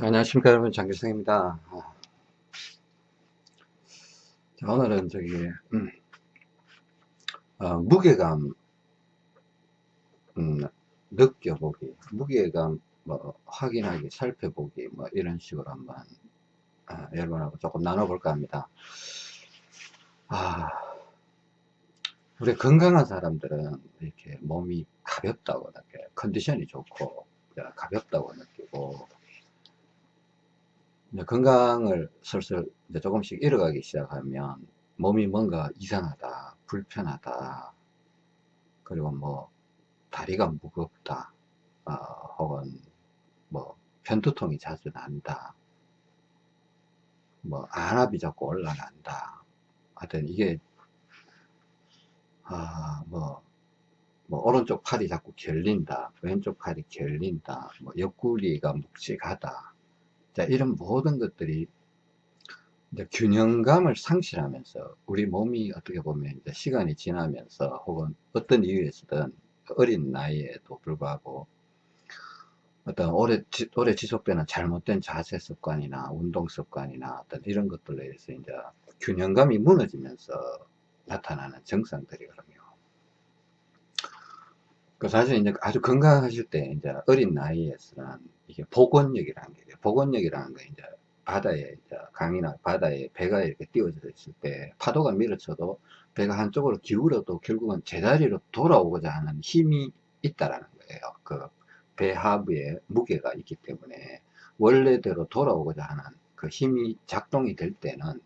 안녕하십니까 여러분. 장길성입니다. 자, 오늘은 저기 음, 어, 무게감 음, 느껴보기 무게감 뭐 확인하기 살펴보기 뭐 이런 식으로 한번 아, 여러분하고 조금 나눠볼까 합니다. 아, 우리 건강한 사람들은 이렇게 몸이 가볍다고 이렇게 컨디션이 좋고 가볍다고 느끼고 건강을 슬슬 조금씩 잃어가기 시작하면 몸이 뭔가 이상하다, 불편하다, 그리고 뭐 다리가 무겁다, 어, 혹은 뭐 편두통이 자주 난다, 뭐 안압이 자꾸 올라간다. 하여튼 이게 아, 뭐, 뭐 오른쪽 팔이 자꾸 결린다, 왼쪽 팔이 결린다, 뭐 옆구리가 묵직하다, 자, 이런 모든 것들이 균형감을 상실하면서 우리 몸이 어떻게 보면 시간이 지나면서 혹은 어떤 이유에서든 어린 나이에도 불구하고 어떤 오래, 오래 지속되는 잘못된 자세 습관이나 운동 습관이나 어떤 이런 것들로 인해서 이제 균형감이 무너지면서 나타나는 증상들이거든요. 그 사실 이제 아주 건강하실 때 이제 어린 나이에서는 이게 복원력이라는 게 복원력이라는 거 이제 바다에 이제 강이나 바다에 배가 이렇게 띄워져 있을 때 파도가 밀어쳐도 배가 한쪽으로 기울어도 결국은 제자리로 돌아오고자 하는 힘이 있다라는 거예요. 그 배 하부에 무게가 있기 때문에 원래대로 돌아오고자 하는 그 힘이 작동이 될 때는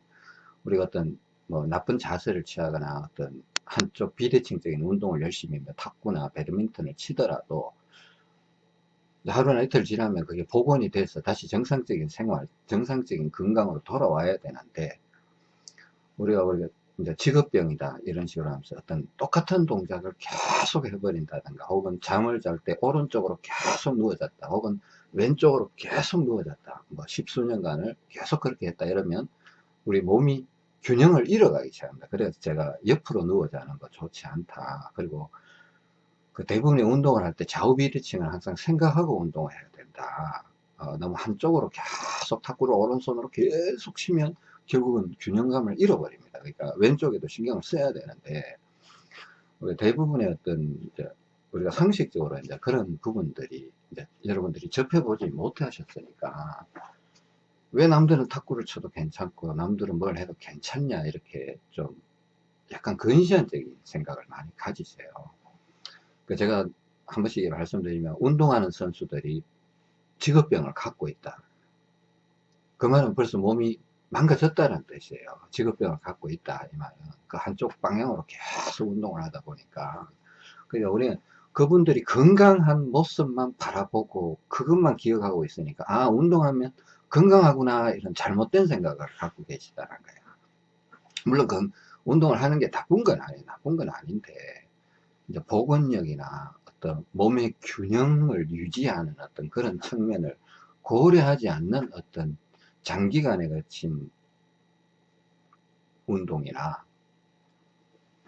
우리가 어떤 뭐 나쁜 자세를 취하거나 어떤 한쪽 비대칭적인 운동을 열심히 뭐 탁구나 배드민턴을 치더라도 하루나 이틀 지나면 그게 복원이 돼서 다시 정상적인 생활, 정상적인 건강으로 돌아와야 되는데 우리가 우리가 이제 직업병이다 이런 식으로 하면서 어떤 똑같은 동작을 계속 해버린다든가 혹은 잠을 잘 때 오른쪽으로 계속 누워졌다 혹은 왼쪽으로 계속 누워졌다 뭐 십수년간을 계속 그렇게 했다 이러면 우리 몸이 균형을 잃어가기 시작합니다. 그래서 제가 옆으로 누워 자는 거 좋지 않다. 그리고 그 대부분의 운동을 할 때 좌우 비대칭을 항상 생각하고 운동을 해야 된다. 어, 너무 한쪽으로 계속 탁구를 오른손으로 계속 치면 결국은 균형감을 잃어버립니다. 그러니까 왼쪽에도 신경을 써야 되는데 대부분의 어떤 우리가 상식적으로 이제 그런 부분들이 이제 여러분들이 접해보지 못하셨으니까 왜 남들은 탁구를 쳐도 괜찮고 남들은 뭘 해도 괜찮냐 이렇게 좀 약간 근시안적인 생각을 많이 가지세요. 그 제가 한 번씩 말씀드리면 운동하는 선수들이 직업병을 갖고 있다. 그 말은 벌써 몸이 망가졌다는 뜻이에요. 직업병을 갖고 있다. 이 말은. 그 한쪽 방향으로 계속 운동을 하다 보니까. 그러니까 우리는 그분들이 건강한 모습만 바라보고 그것만 기억하고 있으니까 아 운동하면 건강하구나 이런 잘못된 생각을 갖고 계시다는 거예요. 물론 그 운동을 하는 게 나쁜 건 아니에요. 나쁜 건 아닌데 이제 복원력이나 어떤 몸의 균형을 유지하는 어떤 그런 측면을 고려하지 않는 어떤 장기간에 걸친 운동이나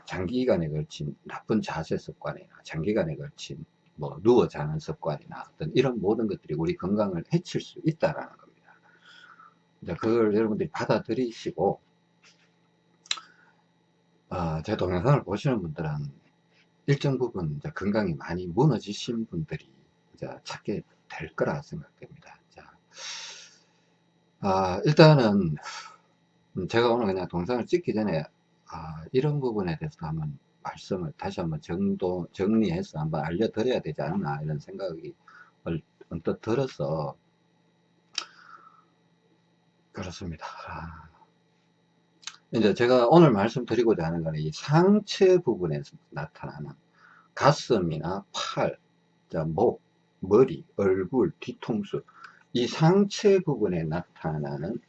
장기간에 걸친 나쁜 자세 습관이나 장기간에 걸친 뭐 누워 자는 습관이나 어떤 이런 모든 것들이 우리 건강을 해칠 수 있다라는 겁니다. 이제 그걸 여러분들이 받아들이시고 어, 제 동영상을 보시는 분들은 일정 부분 이제 건강이 많이 무너지신 분들이 이제 찾게 될 거라 생각됩니다. 자, 아, 일단은 제가 오늘 그냥 동상을 찍기 전에 아, 이런 부분에 대해서 한번 말씀을 다시 한번 정도 정리해서 한번 알려드려야 되지 않나 이런 생각이 언뜻 들어서 그렇습니다. 아, 이제 제가 오늘 말씀드리고자 하는 것은 이 상체 부분에서 나타나는 가슴이나 팔, 목, 머리, 얼굴, 뒤통수 이 상체 부분에 나타나는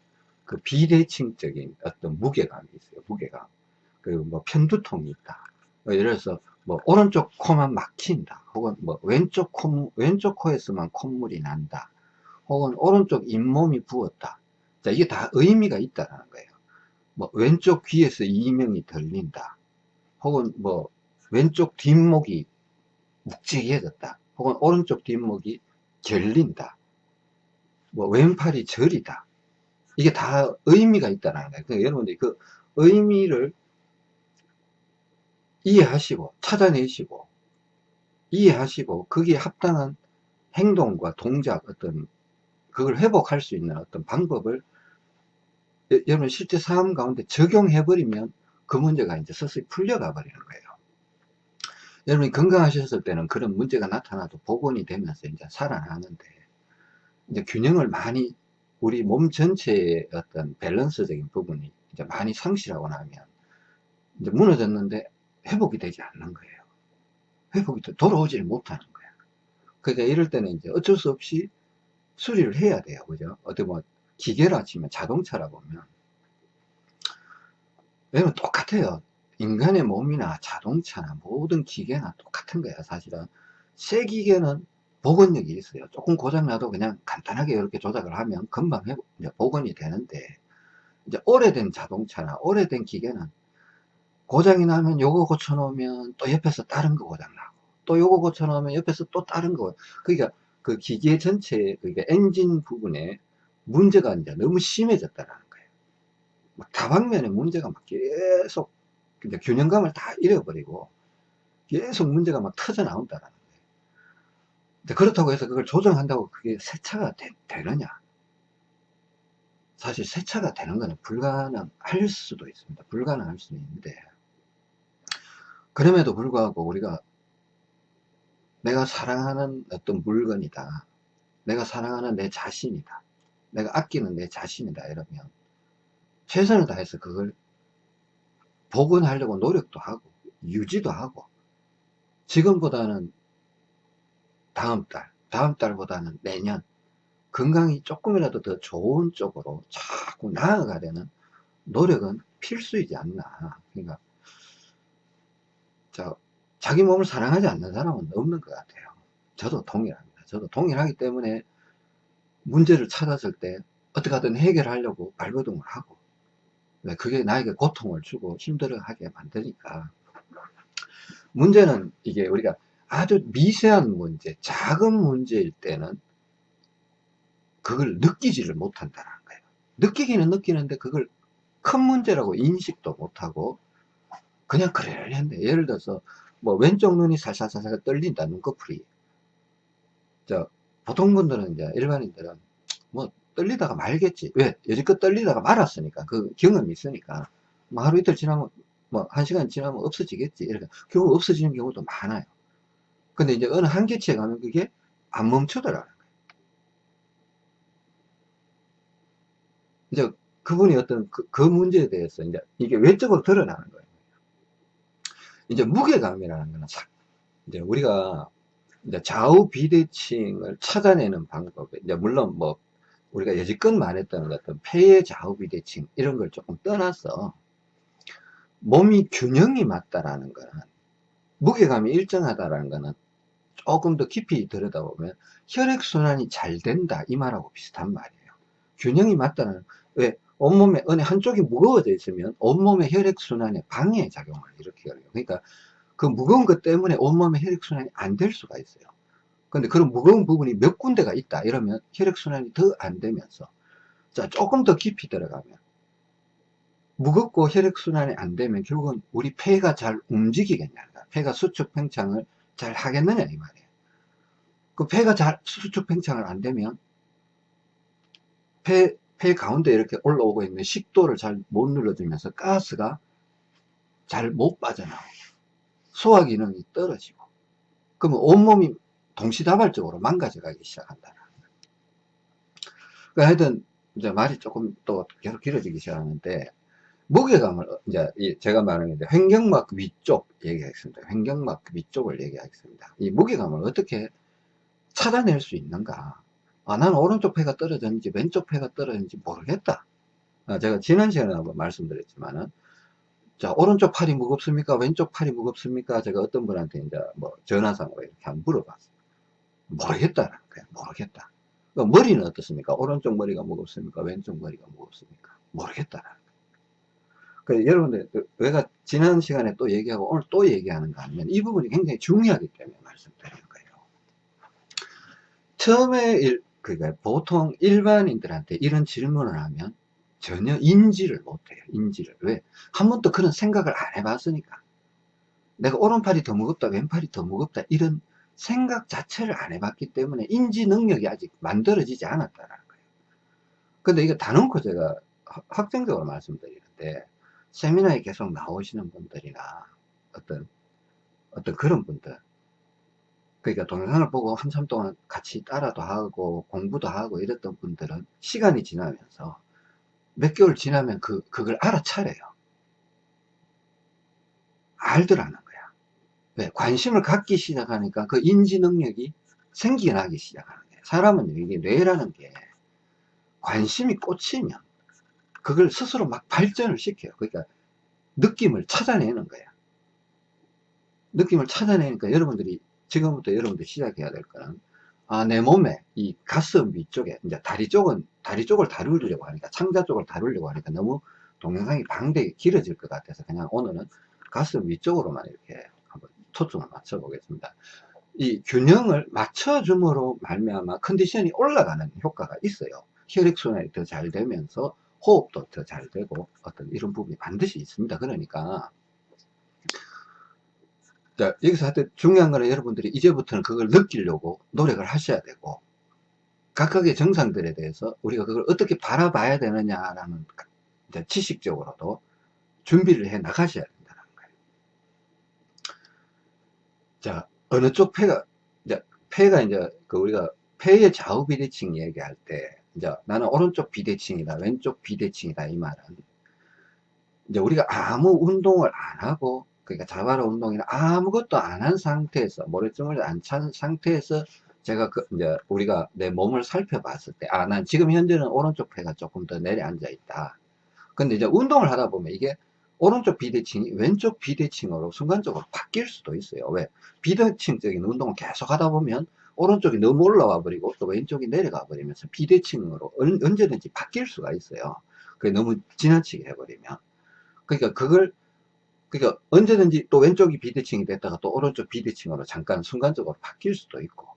그 비대칭적인 어떤 무게감이 있어요. 무게감. 그리고 뭐 편두통이 있다. 뭐 예를 들어서 뭐 오른쪽 코만 막힌다. 혹은 뭐 왼쪽 코 왼쪽 코에서만 콧물이 난다. 혹은 오른쪽 잇몸이 부었다. 자, 이게 다 의미가 있다라는 거예요. 뭐 왼쪽 귀에서 이명이 들린다 혹은 뭐 왼쪽 뒷목이 묵직해졌다 혹은 오른쪽 뒷목이 결린다 뭐 왼팔이 절이다. 이게 다 의미가 있다는 거예요. 그러니까 여러분들이 그 의미를 이해하시고 찾아내시고 이해하시고 거기에 합당한 행동과 동작 어떤 그걸 회복할 수 있는 어떤 방법을 여러분 실제 삶 가운데 적용해 버리면 그 문제가 이제 서서히 풀려가 버리는 거예요. 여러분이 건강하셨을 때는 그런 문제가 나타나도 복원이 되면서 이제 살아나는데 이제 균형을 많이 우리 몸 전체의 어떤 밸런스적인 부분이 이제 많이 상실하고 나면 이제 무너졌는데 회복이 되지 않는 거예요. 회복이 돌아오질 못하는 거야. 그러니까 이럴 때는 이제 어쩔 수 없이 수리를 해야 돼요. 그죠? 어떻게 뭐 기계라 치면 자동차라 보면. 왜냐면 똑같아요. 인간의 몸이나 자동차나 모든 기계나 똑같은 거야 사실은. 새 기계는 복원력이 있어요. 조금 고장나도 그냥 간단하게 이렇게 조작을 하면 금방 회복, 복원이 되는데 이제 오래된 자동차나 오래된 기계는 고장이 나면 요거 고쳐놓으면 또 옆에서 다른 거 고장나고 또 요거 고쳐놓으면 옆에서 또 다른 거 그러니까 그 기계 전체 그러니까 엔진 부분에 문제가 이제 너무 심해졌다는 거예요 막 다방면에 문제가 막 계속 이제 균형감을 다 잃어버리고 계속 문제가 막 터져 나온다는 거예요. 그렇다고 해서 그걸 조정한다고 그게 세차가 되, 느냐 사실 세차가 되는 것은 불가능할 수도 있습니다. 불가능할 수도 있는데 그럼에도 불구하고 우리가 내가 사랑하는 어떤 물건이다. 내가 사랑하는 내 자신이다. 내가 아끼는 내 자신이다. 이러면 최선을 다해서 그걸 복원하려고 노력도 하고 유지도 하고 지금보다는 다음 달 다음 달보다는 내년 건강이 조금이라도 더 좋은 쪽으로 자꾸 나아가려는 노력은 필수이지 않나 그러니까 자, 자기 몸을 사랑하지 않는 사람은 없는 것 같아요 저도 동일합니다 저도 동일하기 때문에 문제를 찾았을 때 어떻게 하든 해결하려고 발버둥을 하고 네, 그게 나에게 고통을 주고 힘들어하게 만드니까. 문제는 이게 우리가 아주 미세한 문제 작은 문제일 때는 그걸 느끼지를 못한다는 거예요. 느끼기는 느끼는데 그걸 큰 문제라고 인식도 못하고 그냥 그래 했는데 예를 들어서 뭐 왼쪽 눈이 살살살살 떨린다 눈꺼풀이 저 보통 분들은 이제 일반인들은 뭐 떨리다가 말겠지. 왜? 여지껏 떨리다가 말았으니까. 그 경험이 있으니까. 뭐 하루 이틀 지나면, 뭐, 한 시간 지나면 없어지겠지. 이렇게. 결국 없어지는 경우도 많아요. 근데 이제 어느 한계치에 가면 그게 안 멈추더라는 거예요. 이제 그분이 어떤 그, 그 문제에 대해서 이제 이게 외적으로 드러나는 거예요. 이제 무게감이라는 거는 이제 우리가 이제 좌우 비대칭을 찾아내는 방법, 이제 물론 뭐 우리가 여지껏 말했던 어떤 폐의 좌우 비대칭 이런 걸 조금 떠나서 몸이 균형이 맞다라는 거는 무게감이 일정하다라는 거는 조금 더 깊이 들여다보면 혈액순환이 잘 된다 이 말하고 비슷한 말이에요. 균형이 맞다는 왜 온몸에 어느 한쪽이 무거워져 있으면 온몸의 혈액순환에 방해 작용을 일으켜요 그러니까 그 무거운 것 때문에 온몸의 혈액순환이 안 될 수가 있어요. 근데 그런 무거운 부분이 몇 군데가 있다 이러면 혈액순환이 더 안 되면서 자 조금 더 깊이 들어가면 무겁고 혈액순환이 안 되면 결국은 우리 폐가 잘 움직이겠냐 폐가 수축 팽창을 잘 하겠느냐 이 말이에요. 그 폐가 잘 수축 팽창을 안 되면 폐, 폐 가운데 이렇게 올라오고 있는 식도를 잘 못 눌러주면서 가스가 잘 못 빠져나오고 소화 기능이 떨어지고 그러면 온몸이 동시다발적으로 망가져 가기 시작한다. 그러니까 하여튼 이제 말이 조금 또 계속 길어지기 시작하는데 무게감을 이제 제가 말하는 게 횡격막 위쪽 얘기하겠습니다. 횡격막 위쪽을 얘기하겠습니다. 이 무게감을 어떻게 찾아낼 수 있는가? 아, 나는 오른쪽 폐가 떨어졌는지 왼쪽 폐가 떨어졌는지 모르겠다. 아, 제가 지난 시간에 한번 말씀드렸지만은 자, 오른쪽 팔이 무겁습니까? 왼쪽 팔이 무겁습니까? 제가 어떤 분한테 이제 뭐 전화상으로 이렇게 한번 물어봤어요. 모르겠다라는 거야. 모르겠다. 그러니까 머리는 어떻습니까? 오른쪽 머리가 무겁습니까? 왼쪽 머리가 무겁습니까? 모르겠다라는 거야. 그래서 여러분들, 내가 지난 시간에 또 얘기하고 오늘 또 얘기하는가 하면 이 부분이 굉장히 중요하기 때문에 말씀드리는 거예요. 처음에 그러니까 보통 일반인들한테 이런 질문을 하면 전혀 인지를 못해요. 인지를. 왜? 한 번도 그런 생각을 안 해봤으니까. 내가 오른팔이 더 무겁다, 왼팔이 더 무겁다, 이런 생각 자체를 안 해봤기 때문에 인지 능력이 아직 만들어지지 않았다는 거예요. 근데 이거 다 놓고 제가 확정적으로 말씀드리는데, 세미나에 계속 나오시는 분들이나 어떤, 어떤 그런 분들, 그러니까 동영상을 보고 한참 동안 같이 따라도 하고 공부도 하고 이랬던 분들은 시간이 지나면서 몇 개월 지나면 그, 그걸 알아차려요. 알더라는 거야. 왜? 관심을 갖기 시작하니까 그 인지 능력이 생기나기 시작하는 거예요. 사람은 이게 뇌라는 게 관심이 꽂히면 그걸 스스로 막 발전을 시켜요. 그러니까 느낌을 찾아내는 거야. 느낌을 찾아내니까 여러분들이 지금부터 여러분들 시작해야 될 거는 아, 내 몸에 이 가슴 위쪽에 이제 다리 쪽은 다리 쪽을 다루려고 하니까 창자 쪽을 다루려고 하니까 너무 동영상이 방대히 길어질 것 같아서 그냥 오늘은 가슴 위쪽으로만 이렇게 한번 초점을 맞춰 보겠습니다. 이 균형을 맞춰줌으로 말미암아 컨디션이 올라가는 효과가 있어요. 혈액순환이 더 잘 되면서 호흡도 더 잘 되고 어떤 이런 부분이 반드시 있습니다. 그러니까 자, 여기서 하여튼 중요한 거는 여러분들이 이제부터는 그걸 느끼려고 노력을 하셔야 되고, 각각의 정상들에 대해서 우리가 그걸 어떻게 바라봐야 되느냐라는 지식적으로도 준비를 해 나가셔야 된다는 거예요. 자, 어느 쪽 폐가, 이제 폐가 이제 그 우리가 폐의 좌우 비대칭 얘기할 때, 이제 나는 오른쪽 비대칭이다, 왼쪽 비대칭이다, 이 말은 이제 우리가 아무 운동을 안 하고 그러니까 자바라 운동이나 아무것도 안 한 상태에서 모래증을 안찬 상태에서 제가 그 이제 우리가 내 몸을 살펴봤을 때 아 난 지금 현재는 오른쪽 폐가 조금 더 내려앉아 있다. 근데 이제 운동을 하다 보면 이게 오른쪽 비대칭이 왼쪽 비대칭으로 순간적으로 바뀔 수도 있어요. 왜? 비대칭적인 운동을 계속 하다 보면 오른쪽이 너무 올라와 버리고 또 왼쪽이 내려가 버리면서 비대칭으로 언제든지 바뀔 수가 있어요. 그게 너무 지나치게 해버리면. 그러니까 그걸 그러니까 언제든지 또 왼쪽이 비대칭이 됐다가 또 오른쪽 비대칭으로 잠깐 순간적으로 바뀔 수도 있고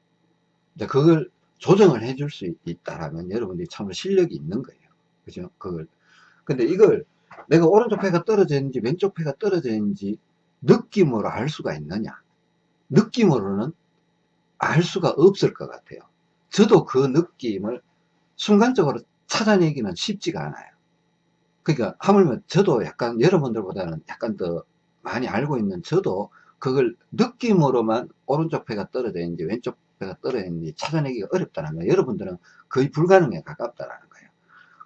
이제 그걸 조정을 해줄 수 있다라면 여러분들이 참 실력이 있는 거예요. 그죠? 그걸. 근데 이걸 내가 오른쪽 폐가 떨어져 있는지 왼쪽 폐가 떨어져 있는지 느낌으로 알 수가 있느냐? 느낌으로는 알 수가 없을 것 같아요. 저도 그 느낌을 순간적으로 찾아내기는 쉽지가 않아요 그러니까 하물며 저도 약간 여러분들보다는 약간 더 많이 알고 있는 저도 그걸 느낌으로만 오른쪽 폐가 떨어져 있는지 왼쪽 폐가 떨어져 있는지 찾아내기가 어렵다는 거예요. 여러분들은 거의 불가능에 가깝다라는 거예요.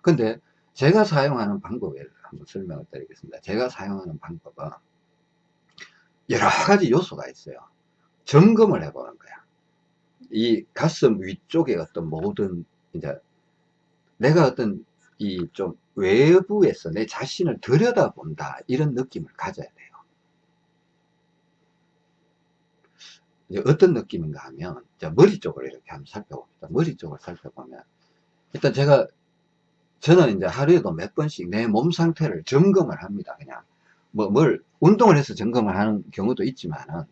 근데 제가 사용하는 방법을 한번 설명을 드리겠습니다. 제가 사용하는 방법은 여러 가지 요소가 있어요. 점검을 해보는 거야. 이 가슴 위쪽에 어떤 모든 이제 내가 어떤 이 좀 외부에서 내 자신을 들여다본다. 이런 느낌을 가져야 돼요. 이제 어떤 느낌인가 하면 머리 쪽을 이렇게 한번 살펴봅니다. 머리 쪽을 살펴보면 일단 제가 저는 이제 하루에도 몇 번씩 내 몸 상태를 점검을 합니다. 그냥 뭐 뭘 운동을 해서 점검을 하는 경우도 있지만은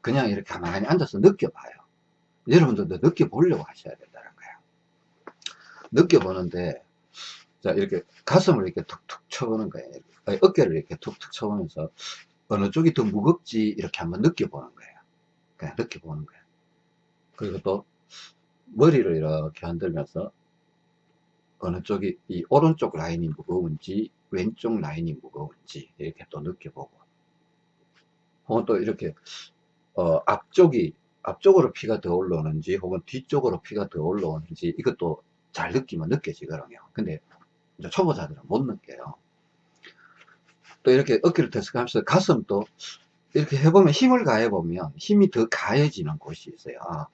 그냥 이렇게 가만히 앉아서 느껴봐요. 여러분들도 느껴보려고 하셔야 된다는 거예요. 느껴보는데 자, 이렇게 가슴을 이렇게 툭툭 쳐보는 거예요. 아니, 어깨를 이렇게 툭툭 쳐보면서 어느 쪽이 더 무겁지 이렇게 한번 느껴보는 거예요. 그냥 느껴보는 거예요. 그리고 또 머리를 이렇게 흔들면서 어느 쪽이 이 오른쪽 라인이 무거운지 왼쪽 라인이 무거운지 이렇게 또 느껴보고 혹은 또 이렇게 어, 앞쪽이 앞쪽으로 피가 더 올라오는지 혹은 뒤쪽으로 피가 더 올라오는지 이것도 잘 느끼면 느껴지거든요 근데 초보자들은 못 느껴요. 또 이렇게 어깨를 터득하면서 가슴도 이렇게 해보면 힘을 가해보면 힘이 더 가해지는 곳이 있어요. 아,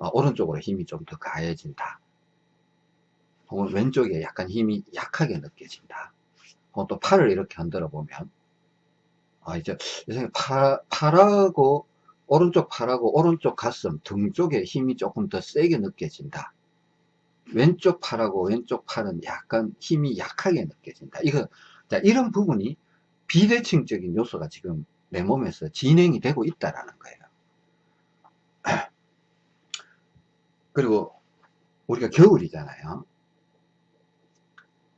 아, 오른쪽으로 힘이 좀 더 가해진다. 혹은 왼쪽에 약간 힘이 약하게 느껴진다. 혹은 또 팔을 이렇게 흔들어 보면 아, 이제 팔, 팔하고 오른쪽 팔하고 오른쪽 가슴 등 쪽에 힘이 조금 더 세게 느껴진다. 왼쪽 팔하고 왼쪽 팔은 약간 힘이 약하게 느껴진다. 이거, 자, 이런 부분이 비대칭적인 요소가 지금 내 몸에서 진행이 되고 있다라는 거예요. 그리고 우리가 겨울이잖아요.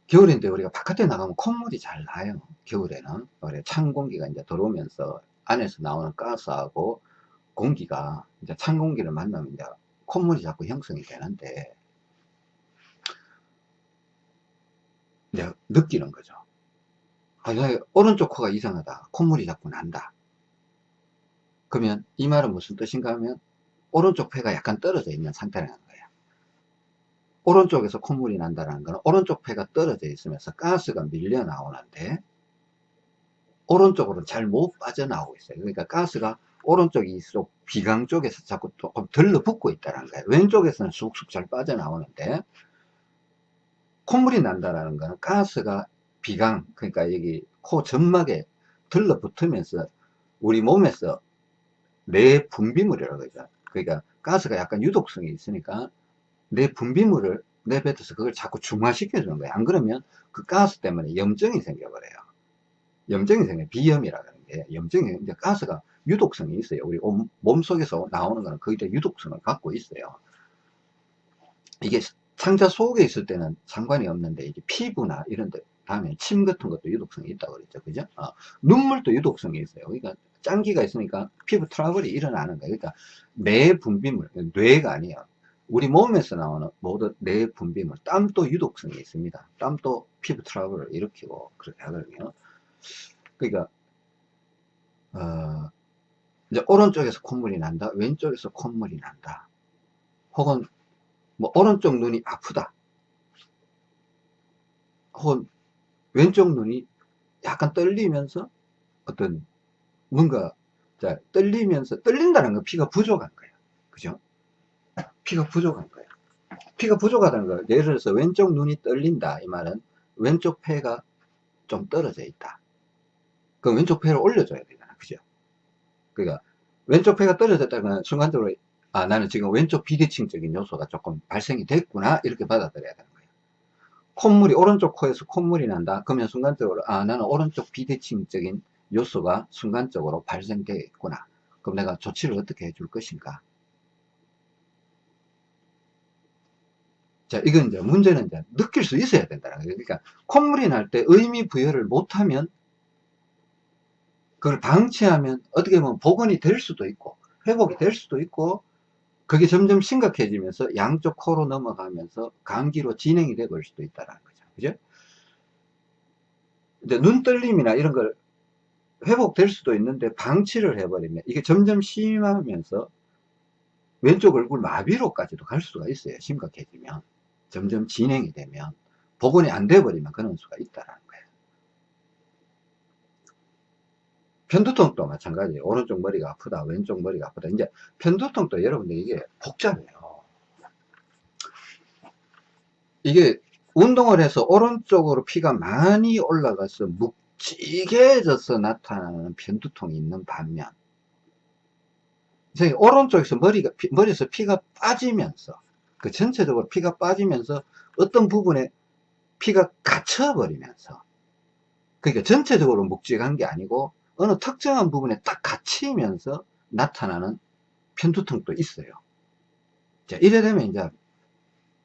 겨울인데 우리가 바깥에 나가면 콧물이 잘 나요. 겨울에는. 그래, 찬 공기가 이제 들어오면서 안에서 나오는 가스하고 공기가 이제 찬 공기를 만나면 이제 콧물이 자꾸 형성이 되는데 이제 느끼는 거죠. 아, 야, 오른쪽 코가 이상하다. 콧물이 자꾸 난다. 그러면 이 말은 무슨 뜻인가 하면 오른쪽 폐가 약간 떨어져 있는 상태라는 거예요. 오른쪽에서 콧물이 난다는 거는 오른쪽 폐가 떨어져 있으면서 가스가 밀려 나오는데 오른쪽으로 잘 못 빠져나오고 있어요. 그러니까 가스가 오른쪽 이쪽 비강 쪽에서 자꾸 조금 들러붙고 있다는 거예요. 왼쪽에서는 쑥쑥 잘 빠져나오는데 콧물이 난다는 거는 가스가 비강 그러니까 여기 코 점막에 들러붙으면서 우리 몸에서 내 분비물이라고 하죠. 그러니까 가스가 약간 유독성이 있으니까 내 분비물을 내뱉어서 그걸 자꾸 중화시켜 주는 거예요. 안 그러면 그 가스 때문에 염증이 생겨버려요. 염증이 생겨 비염이라 하는 게 염증이 이제 가스가 유독성이 있어요. 우리 몸 속에서 나오는 거는 거의 다 유독성을 갖고 있어요. 이게 상자 속에 있을 때는 상관이 없는데 이제 피부나 이런 데 다음에 침 같은 것도 유독성이 있다고 그랬죠. 그죠? 어, 눈물도 유독성이 있어요. 그러니까 짠기가 있으니까 피부 트러블이 일어나는 거예요. 그러니까 내 분비물, 뇌가 아니에요. 우리 몸에서 나오는 모든 내 분비물, 땀도 유독성이 있습니다. 땀도 피부 트러블을 일으키고 그렇게 하거든요. 그러니까 어, 이제 오른쪽에서 콧물이 난다, 왼쪽에서 콧물이 난다. 혹은 뭐 오른쪽 눈이 아프다. 혹은 왼쪽 눈이 약간 떨리면서 어떤 뭔가 자, 떨리면서 떨린다는 건 피가 부족한 거예요. 그죠? 피가 부족한 거예요. 피가 부족하다는 거 예를 들어서 왼쪽 눈이 떨린다 이 말은 왼쪽 폐가 좀 떨어져 있다. 그럼 왼쪽 폐를 올려줘야 되잖아. 그죠? 그러니까 왼쪽 폐가 떨어졌다면 순간적으로 아 나는 지금 왼쪽 비대칭적인 요소가 조금 발생이 됐구나 이렇게 받아들여야 되는 거예요. 콧물이 오른쪽 코에서 콧물이 난다. 그러면 순간적으로 아 나는 오른쪽 비대칭적인 요소가 순간적으로 발생되겠구나. 그럼 내가 조치를 어떻게 해줄 것인가? 자, 이건 이제 문제는 이제 느낄 수 있어야 된다는 거예요. 그러니까 콧물이 날 때 의미 부여를 못하면 그걸 방치하면 어떻게 보면 복원이 될 수도 있고 회복이 될 수도 있고 그게 점점 심각해지면서 양쪽 코로 넘어가면서 감기로 진행이 돼 버릴 수도 있다는 거죠. 그죠? 이제 눈 떨림이나 이런 걸 회복될 수도 있는데 방치를 해버리면 이게 점점 심하면서 왼쪽 얼굴 마비로까지도 갈 수가 있어요. 심각해지면. 점점 진행이 되면 복원이 안 돼버리면 그런 수가 있다는 거예요. 편두통도 마찬가지예요. 오른쪽 머리가 아프다, 왼쪽 머리가 아프다. 이제 편두통도 여러분들 이게 복잡해요. 이게 운동을 해서 오른쪽으로 피가 많이 올라가서 묵직해져서 나타나는 편두통이 있는 반면 오른쪽에서 머리가 머리에서 피가 빠지면서 그 전체적으로 피가 빠지면서 어떤 부분에 피가 갇혀버리면서 그러니까 전체적으로 묵직한 게 아니고 어느 특정한 부분에 딱 갇히면서 나타나는 편두통도 있어요. 자, 이래 되면 이제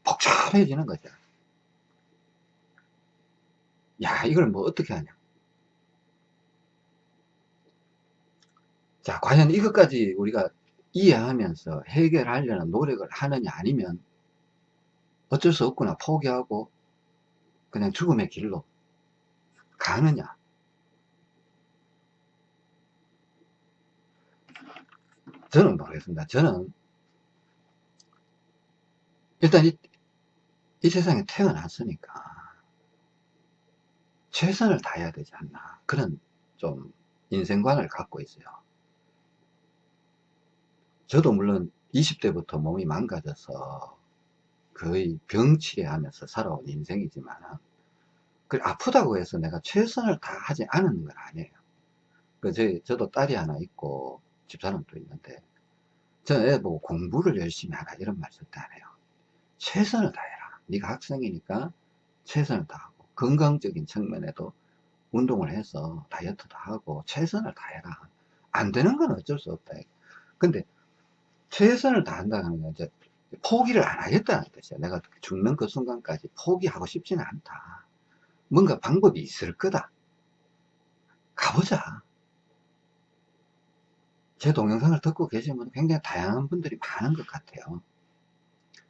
복잡해지는 거죠. 야, 이걸 뭐 어떻게 하냐. 자, 과연 이것까지 우리가 이해하면서 해결하려는 노력을 하느냐 아니면 어쩔 수 없구나 포기하고 그냥 죽음의 길로 가느냐 저는 모르겠습니다 저는 일단 이, 이 세상에 태어났으니까 최선을 다해야 되지 않나 그런 좀 인생관을 갖고 있어요 저도 물론 20대부터 몸이 망가져서 거의 병치레하면서 살아온 인생이지만 그 아프다고 해서 내가 최선을 다하지 않은 건 아니에요. 그 저, 저도 딸이 하나 있고 집사람도 있는데 저는 애 보고 공부를 열심히 하라 이런 말 절대 안 해요. 최선을 다해라. 네가 학생이니까 최선을 다하고 건강적인 측면에도 운동을 해서 다이어트도 하고 최선을 다해라. 안 되는 건 어쩔 수 없다. 근데 최선을 다한다는 건 이제 포기를 안 하겠다는 뜻이야. 내가 죽는 그 순간까지 포기하고 싶지는 않다. 뭔가 방법이 있을 거다. 가보자. 제 동영상을 듣고 계시면 굉장히 다양한 분들이 많은 것 같아요.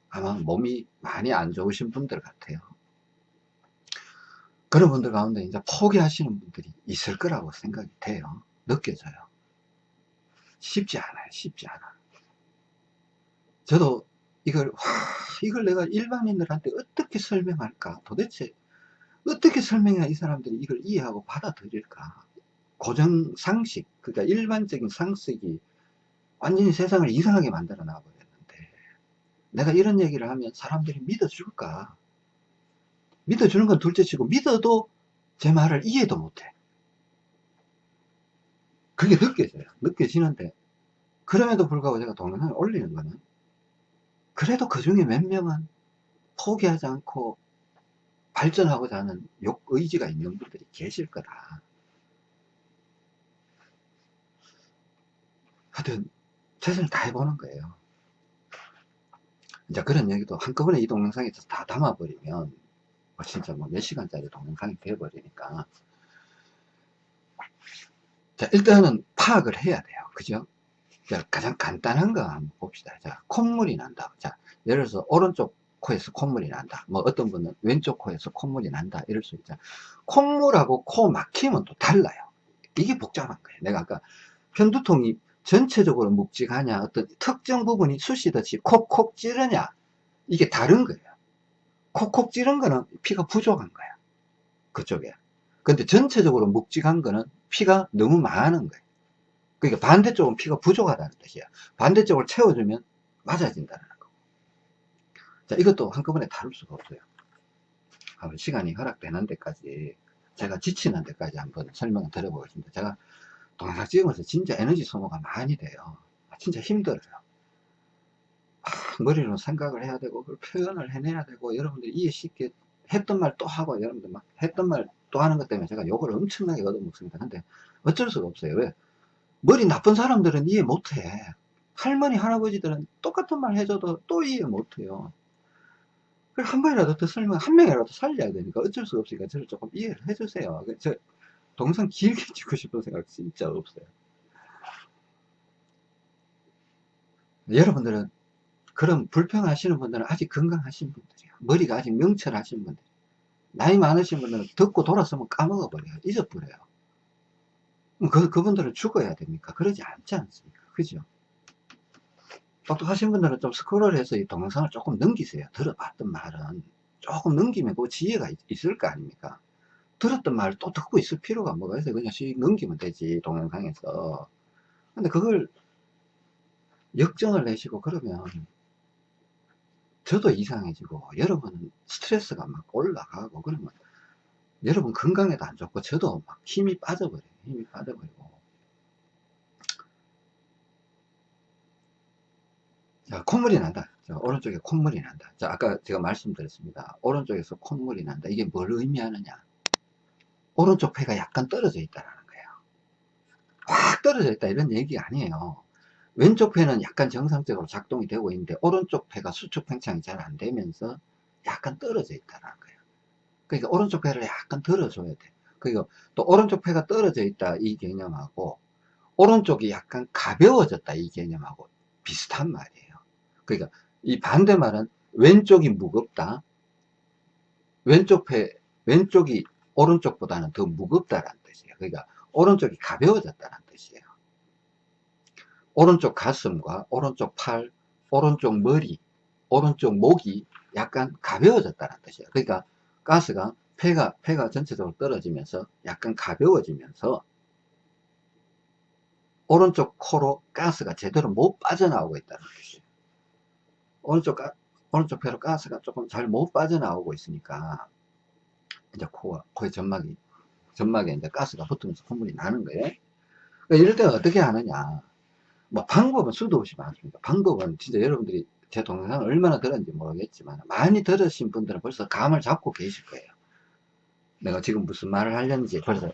아마 몸이 많이 안 좋으신 분들 같아요. 그런 분들 가운데 이제 포기하시는 분들이 있을 거라고 생각이 돼요. 느껴져요. 쉽지 않아요. 쉽지 않아. 저도 이걸, 와, 이걸 내가 일반인들한테 어떻게 설명할까? 도대체 어떻게 설명해야 이 사람들이 이걸 이해하고 받아들일까? 고정 상식, 그러니까 일반적인 상식이 완전히 세상을 이상하게 만들어 놔버렸는데, 내가 이런 얘기를 하면 사람들이 믿어줄까? 믿어주는 건 둘째 치고, 믿어도 제 말을 이해도 못해. 그게 느껴져요. 느껴지는데, 그럼에도 불구하고 제가 동영상을 올리는 거는, 그래도 그 중에 몇 명은 포기하지 않고 발전하고자 하는 욕, 의지가 있는 분들이 계실 거다. 하여튼, 최선을 다해보는 거예요. 이제 그런 얘기도 한꺼번에 이 동영상에서 다 담아버리면, 뭐 진짜 뭐 몇 시간짜리 동영상이 돼버리니까. 자, 일단은 파악을 해야 돼요. 그죠? 자, 가장 간단한 거 한번 봅시다. 자, 콧물이 난다. 자, 예를 들어서 오른쪽 코에서 콧물이 난다. 뭐 어떤 분은 왼쪽 코에서 콧물이 난다. 이럴 수 있죠. 콧물하고 코 막힘은 또 달라요. 이게 복잡한 거예요. 내가 아까 편두통이 전체적으로 묵직하냐, 어떤 특정 부분이 쑤시듯이 콕콕 찌르냐, 이게 다른 거예요. 콕콕 찌른 거는 피가 부족한 거야. 그쪽에. 근데 전체적으로 묵직한 거는 피가 너무 많은 거예요. 그러니까 반대쪽은 피가 부족하다는 뜻이야. 반대쪽을 채워주면 맞아진다는 거. 자, 이것도 한꺼번에 다룰 수가 없어요. 시간이 허락되는 데까지, 제가 지치는 데까지 한번 설명을 드려보겠습니다. 제가 동영상 찍으면서 진짜 에너지 소모가 많이 돼요. 진짜 힘들어요. 아, 머리로 생각을 해야 되고, 그걸 표현을 해내야 되고, 여러분들이 이해 쉽게 했던 말 또 하고, 여러분들 막 했던 말 또 하는 것 때문에 제가 욕을 엄청나게 얻어먹습니다. 근데 어쩔 수가 없어요. 왜? 머리 나쁜 사람들은 이해 못해. 할머니, 할아버지들은 똑같은 말 해줘도 또 이해 못해요. 한 번이라도 더 설명, 한 명이라도 살려야 되니까 어쩔 수가 없으니까 저를 조금 이해를 해주세요. 저 동영상 길게 찍고 싶은 생각 진짜 없어요. 여러분들은 그런 불평하시는 분들은 아직 건강하신 분들이에요. 머리가 아직 명철하신 분들. 나이 많으신 분들은 듣고 돌아서면 까먹어버려요. 잊어버려요. 그, 그분들은 죽어야 됩니까? 그러지 않지 않습니까? 그죠? 똑똑하신 분들은 좀 스크롤 해서 이 동영상을 조금 넘기세요. 들어봤던 말은. 조금 넘기면 그 지혜가 있, 을거 아닙니까? 들었던 말을 또 듣고 있을 필요가 뭐가 있어요. 그냥 씩 넘기면 되지, 동영상에서. 근데 그걸 역정을 내시고 그러면 저도 이상해지고 여러분은 스트레스가 막 올라가고 그러면 여러분 건강에도 안 좋고 저도 막 힘이 빠져버려요. 힘이 빠져버리고 자 콧물이 난다. 자, 오른쪽에 콧물이 난다. 자 아까 제가 말씀드렸습니다. 오른쪽에서 콧물이 난다. 이게 뭘 의미하느냐? 오른쪽 폐가 약간 떨어져 있다는 거예요. 확 떨어져 있다 이런 얘기 아니에요. 왼쪽 폐는 약간 정상적으로 작동이 되고 있는데 오른쪽 폐가 수축 팽창이 잘 안 되면서 약간 떨어져 있다는 거예요. 그러니까 오른쪽 폐를 약간 들어줘야 돼. 그리고 또 오른쪽 폐가 떨어져 있다 이 개념하고 오른쪽이 약간 가벼워졌다 이 개념하고 비슷한 말이에요. 그러니까 이 반대말은 왼쪽이 무겁다. 왼쪽 폐, 왼쪽이 오른쪽보다는 더 무겁다라는 뜻이에요. 그러니까 오른쪽이 가벼워졌다는 뜻이에요. 오른쪽 가슴과 오른쪽 팔, 오른쪽 머리, 오른쪽 목이 약간 가벼워졌다는 뜻이에요. 그러니까 가스가 폐가 폐가 전체적으로 떨어지면서 약간 가벼워지면서 오른쪽 코로 가스가 제대로 못 빠져나오고 있다는 뜻이에요. 오른쪽 가, 오른쪽 폐로 가스가 조금 잘 못 빠져나오고 있으니까 이제 코가 코의 점막이 점막에 이제 가스가 붙으면서 콧물이 나는 거예요. 그러니까 이럴 때 어떻게 하느냐? 뭐 방법은 수도 없이 많습니다. 방법은 진짜 여러분들이 제 동영상을 얼마나 들었는지 모르겠지만 많이 들으신 분들은 벌써 감을 잡고 계실 거예요. 내가 지금 무슨 말을 하려는지 벌써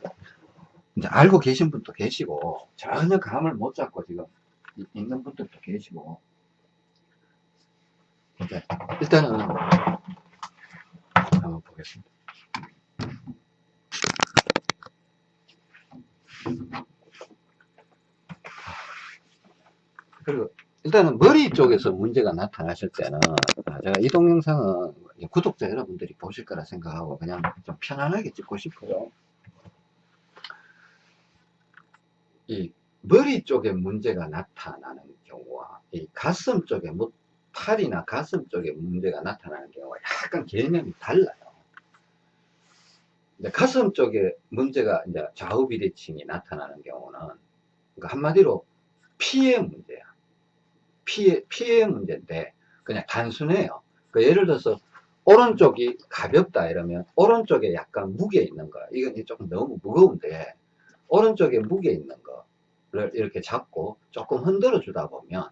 이제 알고 계신 분도 계시고 전혀 감을 못 잡고 지금 있는 분들도 계시고 네, 일단은 한번 보겠습니다. 그리고 일단은 머리 쪽에서 문제가 나타나실 때는 아, 제가 이 동영상은 구독자 여러분들이 보실 거라 생각하고 그냥 좀 편안하게 찍고 싶어요. 이 머리 쪽에 문제가 나타나는 경우와 이 가슴 쪽에 뭐 팔이나 가슴 쪽에 문제가 나타나는 경우가 약간 개념이 달라요. 이제 가슴 쪽에 문제가 이제 좌우 비대칭이 나타나는 경우는 그러니까 한마디로 피의 문제야. 피의 피의 문제인데 그냥 단순해요. 그 예를 들어서 오른쪽이 가볍다 이러면 오른쪽에 약간 무게 있는 거 이건 조금 너무 무거운데 오른쪽에 무게 있는 거를 이렇게 잡고 조금 흔들어 주다 보면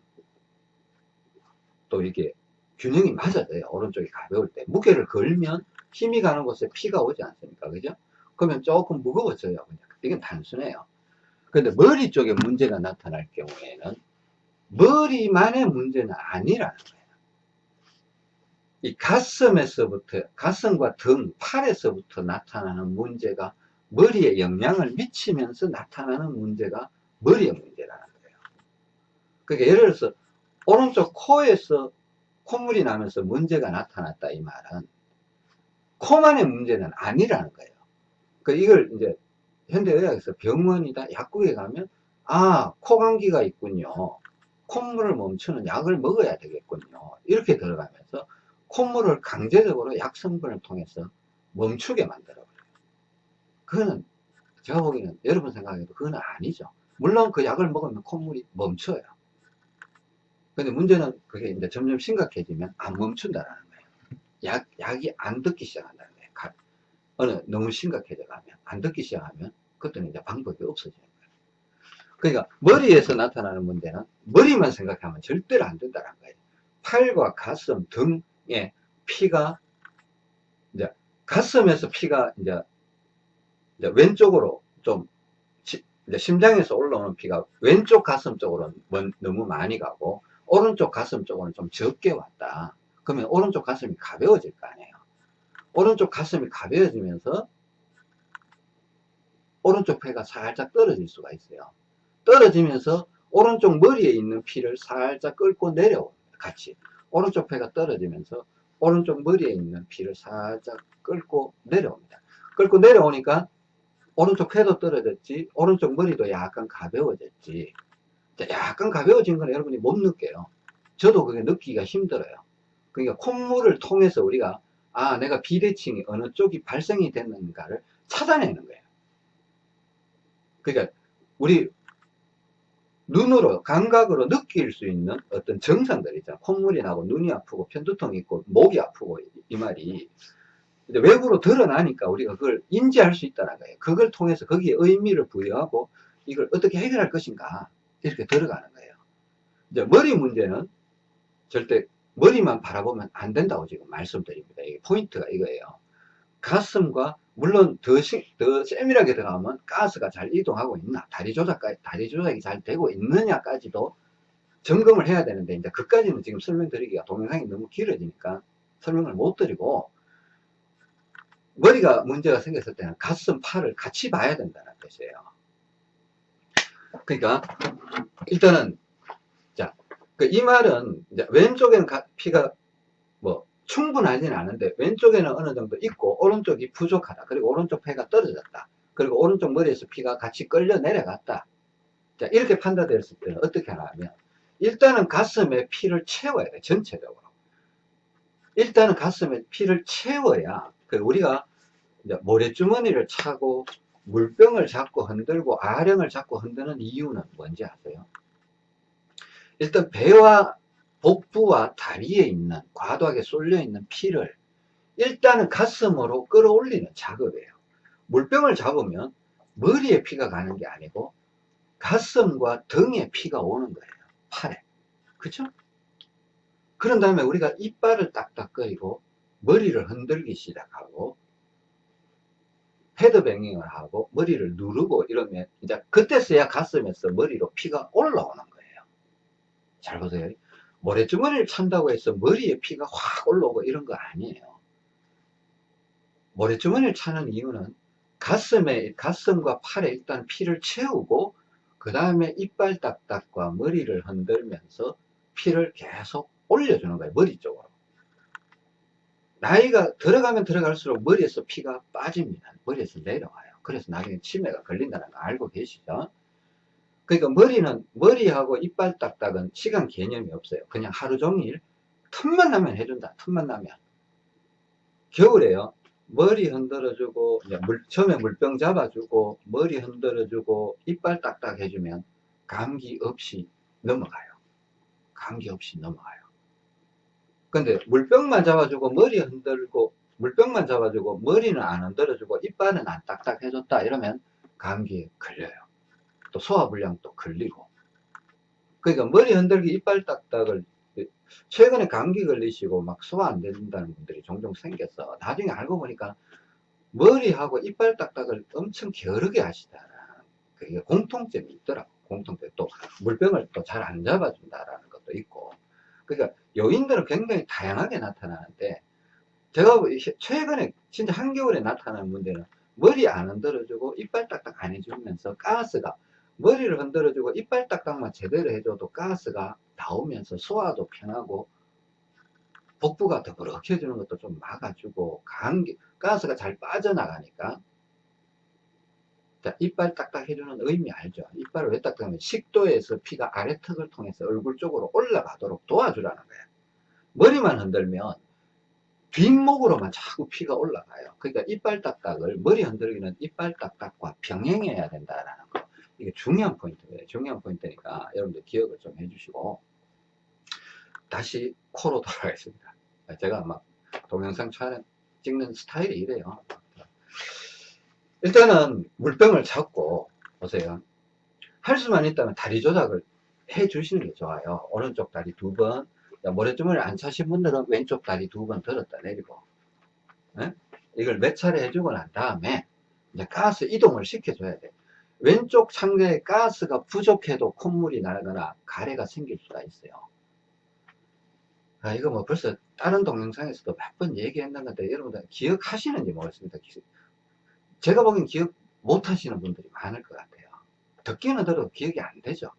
또 이게 균형이 맞아져요. 오른쪽이 가벼울 때. 무게를 걸면 힘이 가는 곳에 피가 오지 않습니까? 그죠? 그러면 조금 무거워져요. 그냥. 이건 단순해요. 근데 머리 쪽에 문제가 나타날 경우에는 머리만의 문제는 아니라는 거예요. 이 가슴에서부터, 가슴과 등, 팔에서부터 나타나는 문제가 머리에 영향을 미치면서 나타나는 문제가 머리의 문제라는 거예요. 그러니까 예를 들어서 오른쪽 코에서 콧물이 나면서 문제가 나타났다 이 말은 코만의 문제는 아니라는 거예요. 그 이걸 이제 현대의학에서 병원이다 약국에 가면 아 코감기가 있군요. 콧물을 멈추는 약을 먹어야 되겠군요. 이렇게 들어가면서 콧물을 강제적으로 약 성분을 통해서 멈추게 만들어버려요. 그거는 제가 보기에는 여러분 생각해도 그건 아니죠. 물론 그 약을 먹으면 콧물이 멈춰요. 근데 문제는 그게 이제 점점 심각해지면 안 멈춘다라는. 약, 약이 안 듣기 시작한다는 거예요. 가, 어느, 너무 심각해져 가면, 안 듣기 시작하면, 그때는 이제 방법이 없어지는 거예요. 그러니까, 머리에서 나타나는 문제는, 머리만 생각하면 절대로 안 된다는 거예요. 팔과 가슴 등에 피가, 이제, 가슴에서 피가, 이제, 이제 왼쪽으로 좀, 이제 심장에서 올라오는 피가 왼쪽 가슴 쪽으로 너무 많이 가고, 오른쪽 가슴 쪽으로는 좀 적게 왔다. 그러면 오른쪽 가슴이 가벼워질 거 아니에요. 오른쪽 가슴이 가벼워지면서 오른쪽 폐가 살짝 떨어질 수가 있어요. 떨어지면서 오른쪽 머리에 있는 피를 살짝 끌고 내려옵니다. 같이. 오른쪽 폐가 떨어지면서 오른쪽 머리에 있는 피를 살짝 끌고 내려옵니다. 끌고 내려오니까 오른쪽 폐도 떨어졌지, 오른쪽 머리도 약간 가벼워졌지, 약간 가벼워진 건 여러분이 못 느껴요. 저도 그게 느끼기가 힘들어요. 그러니까 콧물을 통해서 우리가 아 내가 비대칭이 어느 쪽이 발생이 됐는가를 찾아내는 거예요. 그러니까 우리 눈으로 감각으로 느낄 수 있는 어떤 증상들 있잖아. 콧물이 나고 눈이 아프고 편두통이 있고 목이 아프고 이 말이 외부로 드러나니까 우리가 그걸 인지할 수 있다는 거예요. 그걸 통해서 거기에 의미를 부여하고 이걸 어떻게 해결할 것인가 이렇게 들어가는 거예요. 이제 머리 문제는 절대 머리만 바라보면 안 된다고 지금 말씀드립니다. 이게 포인트가 이거예요. 가슴과 물론 더, 시, 더 세밀하게 들어가면 가스가 잘 이동하고 있나 다리 조작까지 다리 조작이 잘 되고 있느냐까지도 점검을 해야 되는데 이제 그까지는 지금 설명드리기가 동영상이 너무 길어지니까 설명을 못 드리고 머리가 문제가 생겼을 때는 가슴 팔을 같이 봐야 된다는 뜻이에요. 그러니까 일단은 자이 말은 왼쪽에는 피가 뭐 충분하지는 않은데 왼쪽에는 어느 정도 있고 오른쪽이 부족하다. 그리고 오른쪽 폐가 떨어졌다. 그리고 오른쪽 머리에서 피가 같이 끌려 내려갔다. 자 이렇게 판단됐을 때는 어떻게 하냐면 일단은 가슴에 피를 채워야 돼 전체적으로. 일단은 가슴에 피를 채워야 그 우리가 모래주머니를 차고 물병을 잡고 흔들고 아령을 잡고 흔드는 이유는 뭔지 아세요? 일단 배와 복부와 다리에 있는 과도하게 쏠려 있는 피를 일단은 가슴으로 끌어올리는 작업이에요. 물병을 잡으면 머리에 피가 가는 게 아니고 가슴과 등에 피가 오는 거예요. 팔에. 그쵸? 그런 다음에 우리가 이빨을 딱딱거리고 머리를 흔들기 시작하고 패드뱅잉을 하고 머리를 누르고 이러면 이제 그때서야 가슴에서 머리로 피가 올라오는 거예요. 잘 보세요. 모래주머니를 찬다고 해서 머리에 피가 확 올라오고 이런 거 아니에요. 모래주머니를 차는 이유는 가슴에, 가슴과 팔에 일단 피를 채우고, 그 다음에 이빨 딱딱과 머리를 흔들면서 피를 계속 올려주는 거예요. 머리 쪽으로. 나이가 들어가면 들어갈수록 머리에서 피가 빠집니다. 머리에서 내려와요. 그래서 나중에 치매가 걸린다는 거 알고 계시죠? 그러니까 머리는, 머리하고 이빨 딱딱은 시간 개념이 없어요. 그냥 하루 종일 틈만 나면 해준다. 틈만 나면. 겨울에요. 머리 흔들어주고, 물, 처음에 물병 잡아주고, 머리 흔들어주고, 이빨 딱딱 해주면 감기 없이 넘어가요. 감기 없이 넘어가요. 근데 물병만 잡아주고, 머리 흔들고, 물병만 잡아주고, 머리는 안 흔들어주고, 이빨은 안 딱딱 해줬다. 이러면 감기에 걸려요. 또 소화불량 또 걸리고. 그러니까 머리 흔들기, 이빨 딱딱을 최근에 감기 걸리시고 막 소화 안 된다는 분들이 종종 생겼어. 나중에 알고 보니까 머리하고 이빨 딱딱을 엄청 게으르게 하시다라는 그게 공통점이 있더라고. 공통점. 또 물병을 또 잘 안 잡아준다라는 것도 있고. 그러니까 요인들은 굉장히 다양하게 나타나는데 제가 최근에 진짜 한겨울에 나타나는 문제는 머리 안 흔들어주고 이빨 딱딱 안 해주면서 가스가 머리를 흔들어주고 이빨 딱딱만 제대로 해줘도 가스가 나오면서 소화도 편하고 복부가 더부룩해지는 것도 좀 막아주고 감기 가스가 잘 빠져나가니까 자, 이빨 딱딱 해주는 의미 알죠? 이빨을 왜 딱딱하면 식도에서 피가 아래 턱을 통해서 얼굴 쪽으로 올라가도록 도와주라는 거예요. 머리만 흔들면 뒷목으로만 자꾸 피가 올라가요. 그러니까 이빨 딱딱을 머리 흔들기는 이빨 딱딱과 병행해야 된다라는 거. 이게 중요한 포인트예요. 중요한 포인트니까 여러분들 기억을 좀 해주시고 다시 코로 돌아가겠습니다. 제가 막 동영상 촬영 찍는 스타일이 이래요. 일단은 물병을 잡고 보세요. 할 수만 있다면 다리 조작을 해 주시는 게 좋아요. 오른쪽 다리 두 번, 모래주머니 안 차신 분들은 왼쪽 다리 두 번 들었다 내리고 네? 이걸 몇 차례 해주고 난 다음에 이제 가스 이동을 시켜줘야 돼. 왼쪽 창자에 가스가 부족해도 콧물이 나거나 가래가 생길 수가 있어요. 아, 이거 뭐 벌써 다른 동영상에서도 몇 번 얘기했는 건데 여러분들 기억하시는지 모르겠습니다. 제가 보기엔 기억 못 하시는 분들이 많을 것 같아요. 듣기는 들어도 기억이 안 되죠.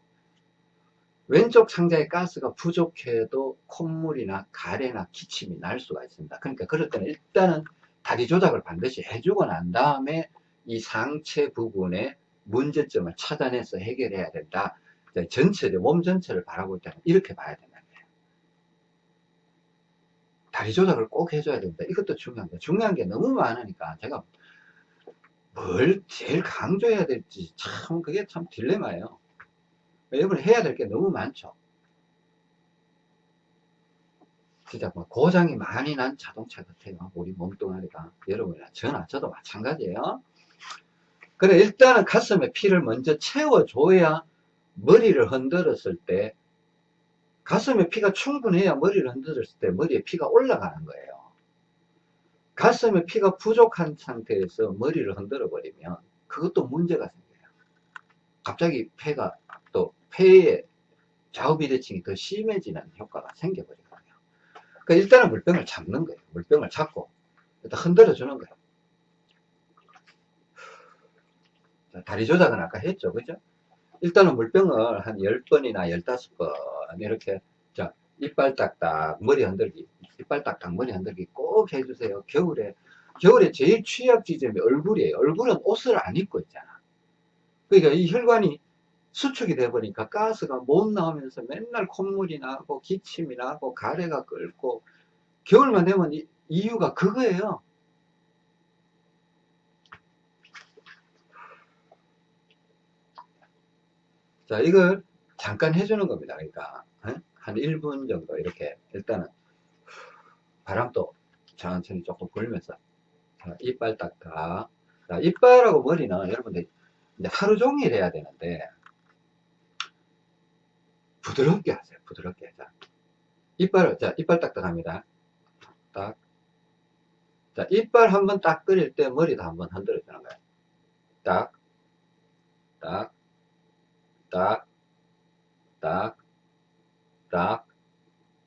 왼쪽 창자에 가스가 부족해도 콧물이나 가래나 기침이 날 수가 있습니다. 그러니까 그럴 때는 일단은 다리 조작을 반드시 해주고 난 다음에 이 상체 부분에 문제점을 찾아내서 해결해야 된다. 전체를, 몸 전체를 바라볼 때는 이렇게 봐야 거예요. 다리 조작을 꼭 해줘야 된다. 이것도 중요합니다. 중요한 게 너무 많으니까 제가 뭘 제일 강조해야 될지 참 그게 참 딜레마예요. 여러분 해야 될 게 너무 많죠. 진짜 뭐 고장이 많이 난 자동차 같아요. 우리 몸뚱아리가. 여러분이나 저나 저도 마찬가지예요. 그래 일단은 가슴에 피를 먼저 채워줘야 머리를 흔들었을 때 가슴에 피가 충분해야 머리를 흔들었을 때 머리에 피가 올라가는 거예요. 가슴에 피가 부족한 상태에서 머리를 흔들어 버리면 그것도 문제가 생겨요. 갑자기 폐가 또 폐의 좌우 비대칭이 더 심해지는 효과가 생겨버리거든요. 그러니까 일단은 물병을 잡는 거예요. 물병을 잡고 일단 흔들어 주는 거예요. 다리 조작은 아까 했죠. 그죠? 일단은 물병을 한 10번이나 15번 이렇게 자 이빨 딱딱 머리 흔들기 이빨 딱딱 머리 흔들기 꼭 해주세요. 겨울에 겨울에 제일 취약 지점이 얼굴이에요. 얼굴은 옷을 안 입고 있잖아. 그러니까 이 혈관이 수축이 돼 버리니까 가스가 못 나오면서 맨날 콧물이 나고 기침이 나고 가래가 끓고 겨울만 되면 이, 이유가 그거예요. 자, 이걸 잠깐 해주는 겁니다. 그러니까, 한 1분 정도 이렇게, 일단은, 바람도 천천히 조금 불면서, 자, 이빨 닦아. 자, 이빨하고 머리는 여러분들 이제 하루 종일 해야 되는데, 부드럽게 하세요. 부드럽게. 자, 이빨을, 자, 이빨 딱딱합니다. 딱. 자, 이빨 한번 딱 끓일 때 머리도 한번 흔들어 주는 거예요. 딱, 딱, 딱, 딱, 딱,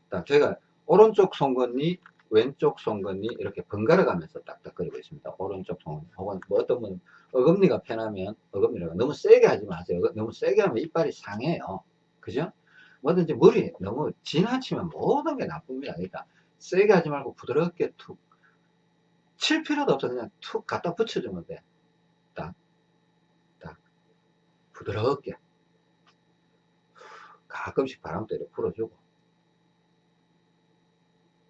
딱 저희가 오른쪽 송곳니, 왼쪽 송곳니 이렇게 번갈아 가면서 딱딱거리고 있습니다. 오른쪽 송곳니. 혹은 뭐 어떤 분은 어금니가 편하면 어금니라고 너무 세게 하지 마세요. 너무 세게 하면 이빨이 상해요. 그죠? 뭐든지 머리 너무 지나치면 모든 게 나쁩니다. 그러니까 세게 하지 말고 부드럽게 툭. 칠 필요도 없어. 그냥 툭 갖다 붙여주면 돼. 딱, 딱. 부드럽게. 가끔씩 바람도 이렇게 불어주고.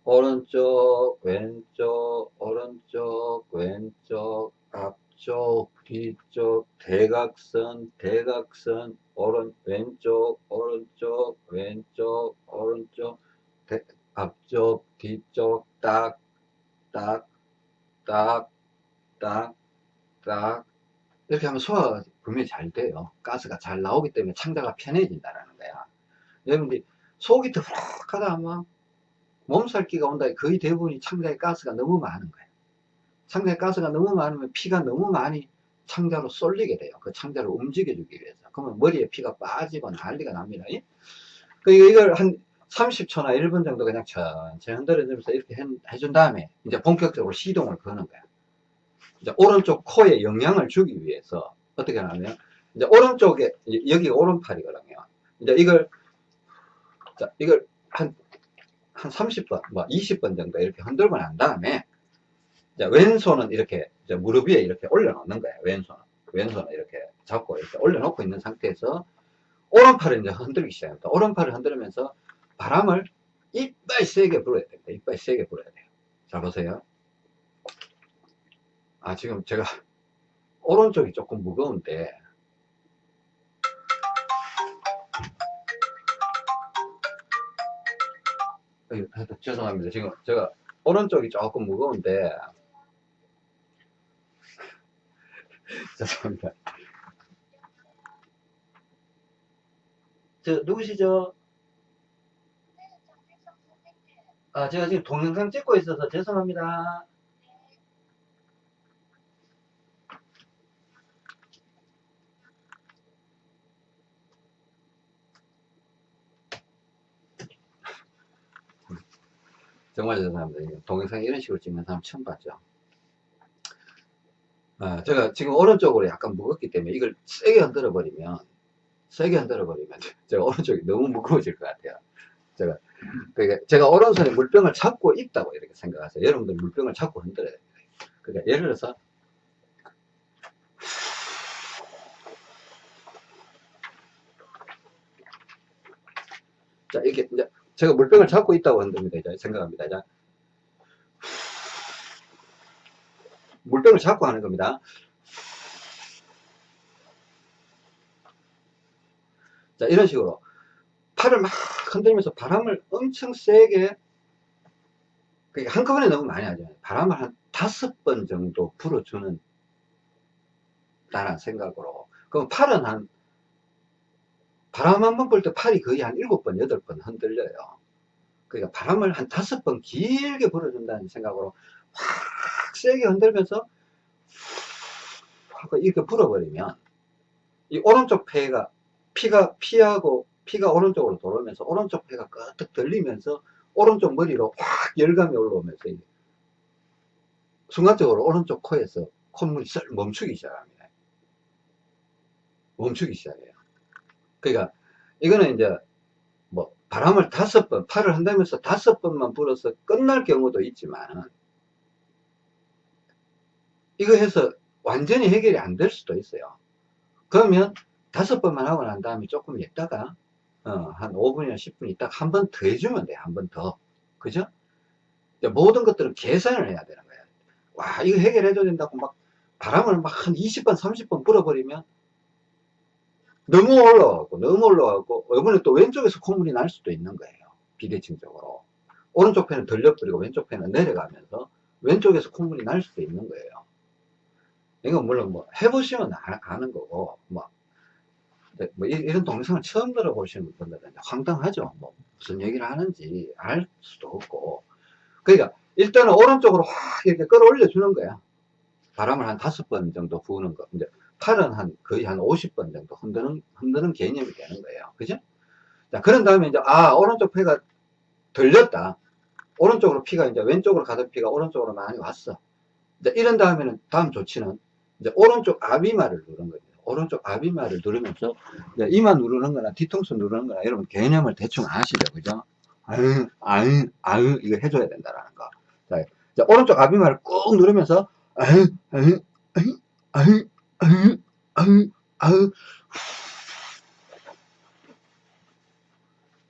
오른쪽, 왼쪽, 오른쪽, 왼쪽, 앞쪽, 뒤쪽, 대각선, 대각선, 오른, 왼쪽, 오른쪽, 왼쪽, 오른쪽, 대, 앞쪽, 뒤쪽, 딱, 딱, 딱, 딱, 딱. 이렇게 하면 소화가 분명히 잘 돼요. 가스가 잘 나오기 때문에 창자가 편해진다는 거야. 여러분들이 속이 더부룩하다 하면 몸살기가 온다. 거의 대부분이 창자에 가스가 너무 많은 거예요. 창자에 가스가 너무 많으면 피가 너무 많이 창자로 쏠리게 돼요. 그 창자를 움직여주기 위해서. 그러면 머리에 피가 빠지고 난리가 납니다. 그 이걸 한 30초나 1분 정도 그냥 천천히 흔들어주면서 이렇게 해, 준 다음에 이제 본격적으로 시동을 거는 거야. 이제 오른쪽 코에 영향을 주기 위해서 어떻게 하냐면 이제 오른쪽에 여기 오른팔이거든요. 이제 이걸 자 이걸 한 한 30번, 뭐 20번 정도 이렇게 흔들고 난 다음에 왼손은 이렇게 무릎 위에 이렇게 올려놓는 거예요. 왼손은. 왼손은 이렇게 잡고 이렇게 올려놓고 있는 상태에서 오른팔을 이제 흔들기 시작합니다. 오른팔을 흔들면서 바람을 이빨 세게 불어야 됩니다. 이빨 세게 불어야 돼요. 자, 보세요. 아, 지금 제가 오른쪽이 조금 무거운데 죄송합니다. 지금 제가 오른쪽이 조금 무거운데 죄송합니다. 저 누구시죠? 아 제가 지금 동영상 찍고 있어서 죄송합니다. 정말 죄송합니다. 동영상 이런 식으로 찍는 사람 처음 봤죠. 아, 제가 지금 오른쪽으로 약간 무겁기 때문에 이걸 세게 흔들어 버리면 세게 흔들어 버리면 제가 오른쪽이 너무 무거워질 것 같아요. 제가 그러니까 제가 오른손에 물병을 잡고 있다고 이렇게 생각하세요. 여러분들 물병을 잡고 흔들어야 됩니다. 그러니까 예를 들어서 자 이렇게 이제 제가 물병을 잡고 있다고 흔듭니다. 이제 생각합니다. 자, 물병을 잡고 하는 겁니다. 자, 이런 식으로 팔을 막 흔들면서 바람을 엄청 세게 한꺼번에 너무 많이 하죠. 바람을 한 다섯 번 정도 불어주는 다는 생각으로 그럼 팔은 한 바람 한 번 불 때 팔이 거의 한 일곱 번, 여덟 번 흔들려요. 그러니까 바람을 한 다섯 번 길게 불어준다는 생각으로 확 세게 흔들면서 하고 이렇게 불어버리면 이 오른쪽 폐가 피가 피하고 피가 오른쪽으로 돌아오면서 오른쪽 폐가 끄덕 들리면서 오른쪽 머리로 확 열감이 올라오면서 순간적으로 오른쪽 코에서 콧물이 썰 멈추기 시작합니다. 멈추기 시작해요. 그러니까 이거는 이제 뭐 바람을 다섯 번 팔을 한다면서 다섯 번만 불어서 끝날 경우도 있지만 이거 해서 완전히 해결이 안 될 수도 있어요. 그러면 다섯 번만 하고 난 다음에 조금 있다가 어, 한 5분이나 10분 있다가 한 번 더 해주면 돼요 한번 더. 그죠? 모든 것들은 계산을 해야 되는 거예요. 와 이거 해결해 줘야 된다고 막 바람을 막 한 20번 30번 불어버리면 너무 올라가고 너무 올라가고 이번에 또 왼쪽에서 콧물이 날 수도 있는 거예요. 비대칭적으로. 오른쪽 펜은 들려버리고 왼쪽 펜은 내려가면서 왼쪽에서 콧물이 날 수도 있는 거예요. 이건 물론 뭐 해보시면 아는 거고 뭐, 네, 뭐 이런 동영상을 처음 들어보시는 분들은 황당하죠. 뭐 무슨 얘기를 하는지 알 수도 없고. 그러니까 일단은 오른쪽으로 확 이렇게 끌어올려 주는 거야. 바람을 한 다섯 번 정도 부는 거. 이제 팔은 한 거의 한 50번 정도 흔드는 흔드는 개념이 되는 거예요. 그죠? 자, 그런 다음에 이제 아, 오른쪽 폐가 들렸다. 오른쪽으로 피가 이제 왼쪽으로 가던 피가 오른쪽으로 많이 왔어. 이제 이런 다음에는 다음 조치는 이제 오른쪽 아비마를 누른 거예요. 오른쪽 아비마를 누르면서 이제 이마 누르는 거나 뒤통수 누르는 거나 여러분 개념을 대충 아시죠? 그죠? 아유, 아유, 아유, 이거 해줘야 된다라는 거. 자, 이제 오른쪽 아비마를 꾹 누르면서 아유, 아유, 아유, 아유,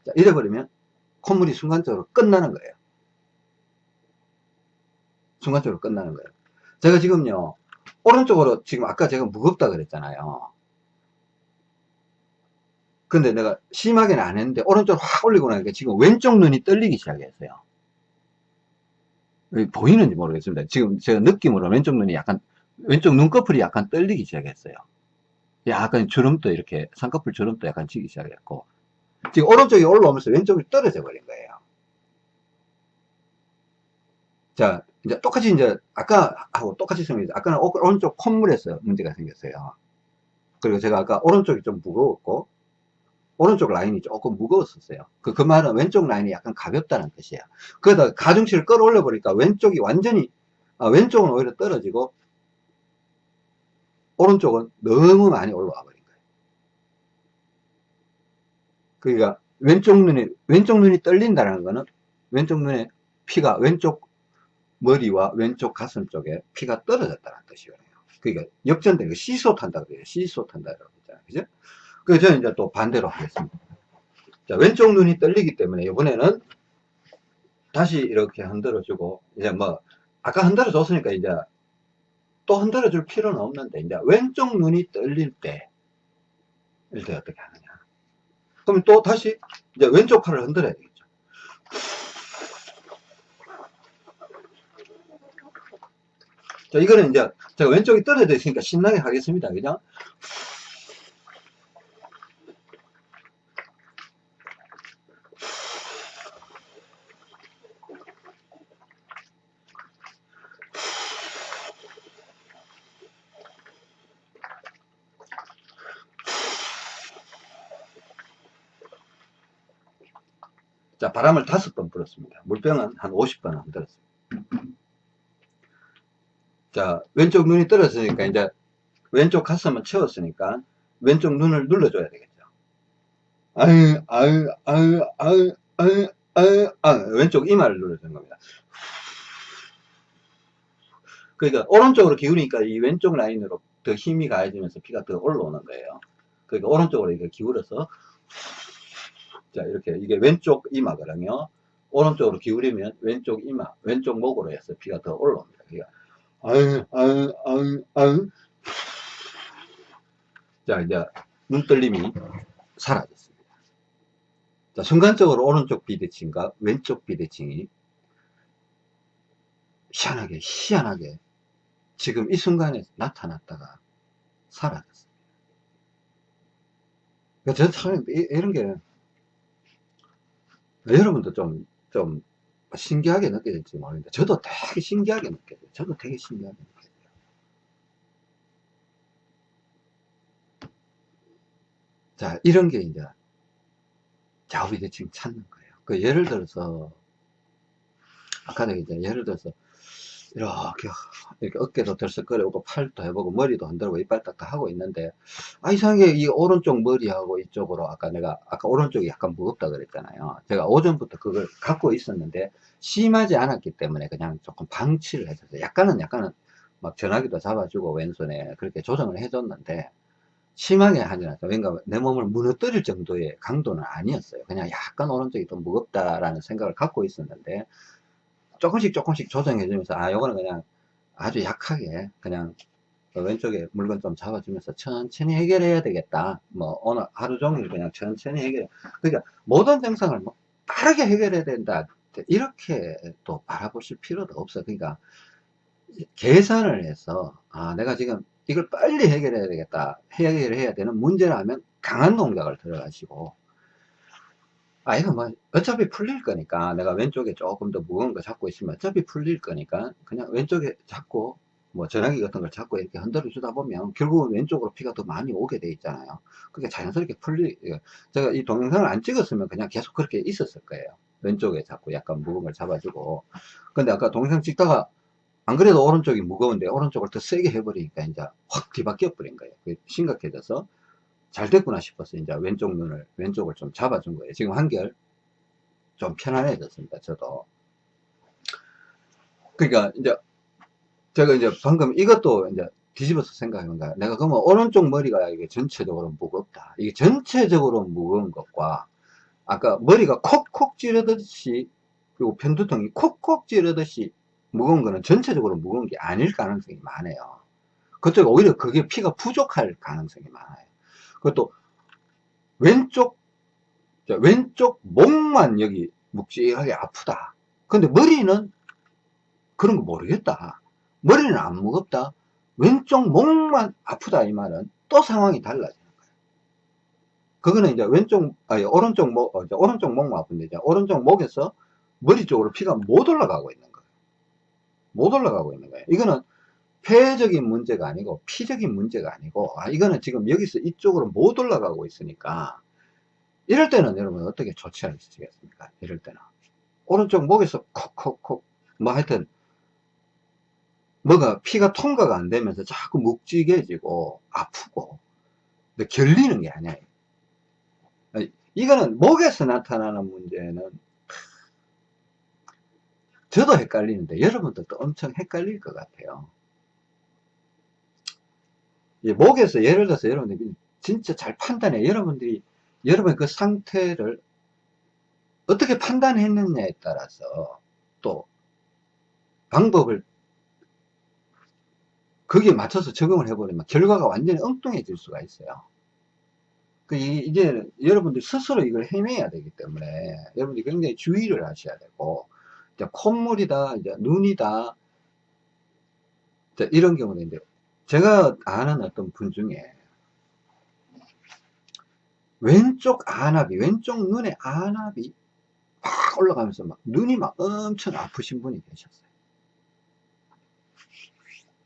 자, 이래버리면 콧물이 순간적으로 끝나는 거예요. 순간적으로 끝나는 거예요. 제가 지금요, 오른쪽으로 지금 아까 제가 무겁다 그랬잖아요. 근데 내가 심하게는 안 했는데 오른쪽으로 확 올리고 나니까 지금 왼쪽 눈이 떨리기 시작했어요. 보이는지 모르겠습니다. 지금 제가 느낌으로 왼쪽 눈이 약간 왼쪽 눈꺼풀이 약간 떨리기 시작했어요. 약간 주름도 이렇게 쌍꺼풀 주름도 약간 지기 시작했고 지금 오른쪽이 올라오면서 왼쪽이 떨어져 버린 거예요. 자, 이제 똑같이 이제 아까 하고 똑같이 생겼어요. 아까는 오른쪽 콧물에서 문제가 생겼어요. 그리고 제가 아까 오른쪽이 좀 무거웠고 오른쪽 라인이 조금 무거웠었어요. 그, 그 말은 왼쪽 라인이 약간 가볍다는 뜻이에요. 그러다 가중치를 끌어올려 보니까 왼쪽이 완전히 아, 왼쪽은 오히려 떨어지고 오른쪽은 너무 많이 올라와 버린 거예요. 그러니까 왼쪽 눈이 왼쪽 눈이 떨린다는 거는 왼쪽 눈에 피가 왼쪽 머리와 왼쪽 가슴 쪽에 피가 떨어졌다는 뜻이거든요. 그러니까 역전되는 시소 탄다 그래요. 시소 탄다라고 했잖아요. 그죠? 그래서 저는 이제 또 반대로 하겠습니다. 자, 왼쪽 눈이 떨리기 때문에 이번에는 다시 이렇게 흔들어 주고 이제 뭐 아까 흔들어 줬으니까 이제 또 흔들어 줄 필요는 없는데 이제 왼쪽 눈이 떨릴 때 이럴 때 어떻게 하느냐. 그러면 또 다시 이제 왼쪽 팔을 흔들어야 되겠죠. 자 이거는 이제 제가 왼쪽이 떨어져 있으니까 신나게 하겠습니다. 그죠 바람을 다섯 번 불었습니다. 물병은 한 50번 흔들었습니다. 자, 왼쪽 눈이 떨어지니까 이제 왼쪽 가슴은 채웠으니까 왼쪽 눈을 눌러줘야 되겠죠. 아유, 아유, 아유, 아유, 아유, 아유, 아유, 왼쪽 이마를 눌러주는 겁니다. 그러니까 오른쪽으로 기울이니까 이 왼쪽 라인으로 더 힘이 가해지면서 피가 더 올라오는 거예요. 그러니까 오른쪽으로 이렇게 기울여서 자, 이렇게, 이게 왼쪽 이마거든요. 오른쪽으로 기울이면 왼쪽 이마, 왼쪽 목으로 해서 피가 더 올라옵니다. 그러니까, 아유, 아유, 아유, 아유. 자, 이제, 눈떨림이 사라졌습니다. 자, 순간적으로 오른쪽 비대칭과 왼쪽 비대칭이 희한하게, 희한하게 지금 이 순간에 나타났다가 사라졌습니다. 그러니까 저 참, 이런 게 여러분도 좀, 좀 신기하게 느껴질지 모르겠는데, 저도 되게 신기하게 느껴져요. 저도 되게 신기하게 느껴져요. 자, 이런 게 이제 좌우비대칭 찾는 거예요. 그 예를 들어서, 아까도 이제 예를 들어서, 이렇게, 이렇게 어깨도 들썩거리고, 팔도 해보고, 머리도 흔들고, 이빨 딱딱 하고 있는데, 아, 이상하게 이 오른쪽 머리하고 이쪽으로, 아까 내가, 아까 오른쪽이 약간 무겁다 그랬잖아요. 제가 오전부터 그걸 갖고 있었는데, 심하지 않았기 때문에 그냥 조금 방치를 해줬어요. 약간은, 약간은, 막 전화기도 잡아주고, 왼손에 그렇게 조정을 해줬는데, 심하게 하지 않았어요. 그러니까 내 몸을 무너뜨릴 정도의 강도는 아니었어요. 그냥 약간 오른쪽이 좀 무겁다라는 생각을 갖고 있었는데, 조금씩 조금씩 조정해 주면서 아 요거는 그냥 아주 약하게 그냥 그 왼쪽에 물건 좀 잡아주면서 천천히 해결해야 되겠다. 뭐 오늘 하루 종일 그냥 천천히 해결 그러니까 모든 증상을 뭐 빠르게 해결해야 된다. 이렇게 또 바라보실 필요도 없어. 그러니까 계산을 해서 아 내가 지금 이걸 빨리 해결해야 되겠다. 해결해야 되는 문제라면 강한 동작을 들어가시고 아, 이거 뭐, 어차피 풀릴 거니까, 내가 왼쪽에 조금 더 무거운 거 잡고 있으면 어차피 풀릴 거니까, 그냥 왼쪽에 잡고, 뭐, 전화기 같은 걸 잡고 이렇게 흔들어 주다 보면, 결국은 왼쪽으로 피가 더 많이 오게 돼 있잖아요. 그게 자연스럽게 풀리, 제가 이 동영상을 안 찍었으면 그냥 계속 그렇게 있었을 거예요. 왼쪽에 자꾸 약간 무거운 걸 잡아주고. 근데 아까 동영상 찍다가 안 그래도 오른쪽이 무거운데 오른쪽을 더 세게 해버리니까 이제 확 뒤바뀌어 버린 거예요. 심각해져서 잘 됐구나 싶어서 이제 왼쪽 눈을, 왼쪽을 좀 잡아준 거예요. 지금 한결 좀 편안해졌습니다. 저도. 그러니까 이제 제가 이제 방금 이것도 이제 뒤집어서 생각해본다. 내가 그러면 오른쪽 머리가 이게 전체적으로 무겁다. 이게 전체적으로 무거운 것과 아까 머리가 콕콕 찌르듯이 그리고 편두통이 콕콕 찌르듯이 무거운 거는 전체적으로 무거운 게 아닐 가능성이 많아요. 그쪽 오히려 그게 피가 부족할 가능성이 많아요. 그것도 왼쪽 왼쪽 목만 여기 묵직하게 아프다. 근데 머리는 그런 거 모르겠다. 머리는 안 무겁다. 왼쪽 목만 아프다 이 말은 또 상황이 달라지는 거예요. 그거는 이제 왼쪽 아니 오른쪽 목 어, 오른쪽 목만 아픈데 이제 오른쪽 목에서 머리 쪽으로 피가 못 올라가고 있는 거예요. 못 올라가고 있는 거예요. 이거는 폐적인 문제가 아니고 피적인 문제가 아니고 아 이거는 지금 여기서 이쪽으로 못 올라가고 있으니까 이럴 때는 여러분 어떻게 조치하시겠습니까? 이럴 때는. 오른쪽 목에서 콕콕콕. 뭐 하여튼 뭐가 피가 통과가 안 되면서 자꾸 묵직해지고 아프고 근데 결리는 게 아니에요 이거는 목에서 나타나는 문제는 저도 헷갈리는데 여러분들도 엄청 헷갈릴 것 같아요 목에서 예를 들어서 여러분들이 진짜 잘 판단해 여러분들이 여러분 그 상태를 어떻게 판단했느냐에 따라서 또 방법을 거기에 맞춰서 적용을 해버리면 결과가 완전히 엉뚱해질 수가 있어요. 그 이제 여러분들 스스로 이걸 해내야 되기 때문에 여러분들이 굉장히 주의를 하셔야 되고 이제 콧물이다, 이제 눈이다, 이런 경우는 이제 제가 아는 어떤 분 중에 왼쪽 안압이, 왼쪽 눈의 안압이 막 올라가면서 막 눈이 막 엄청 아프신 분이 계셨어요.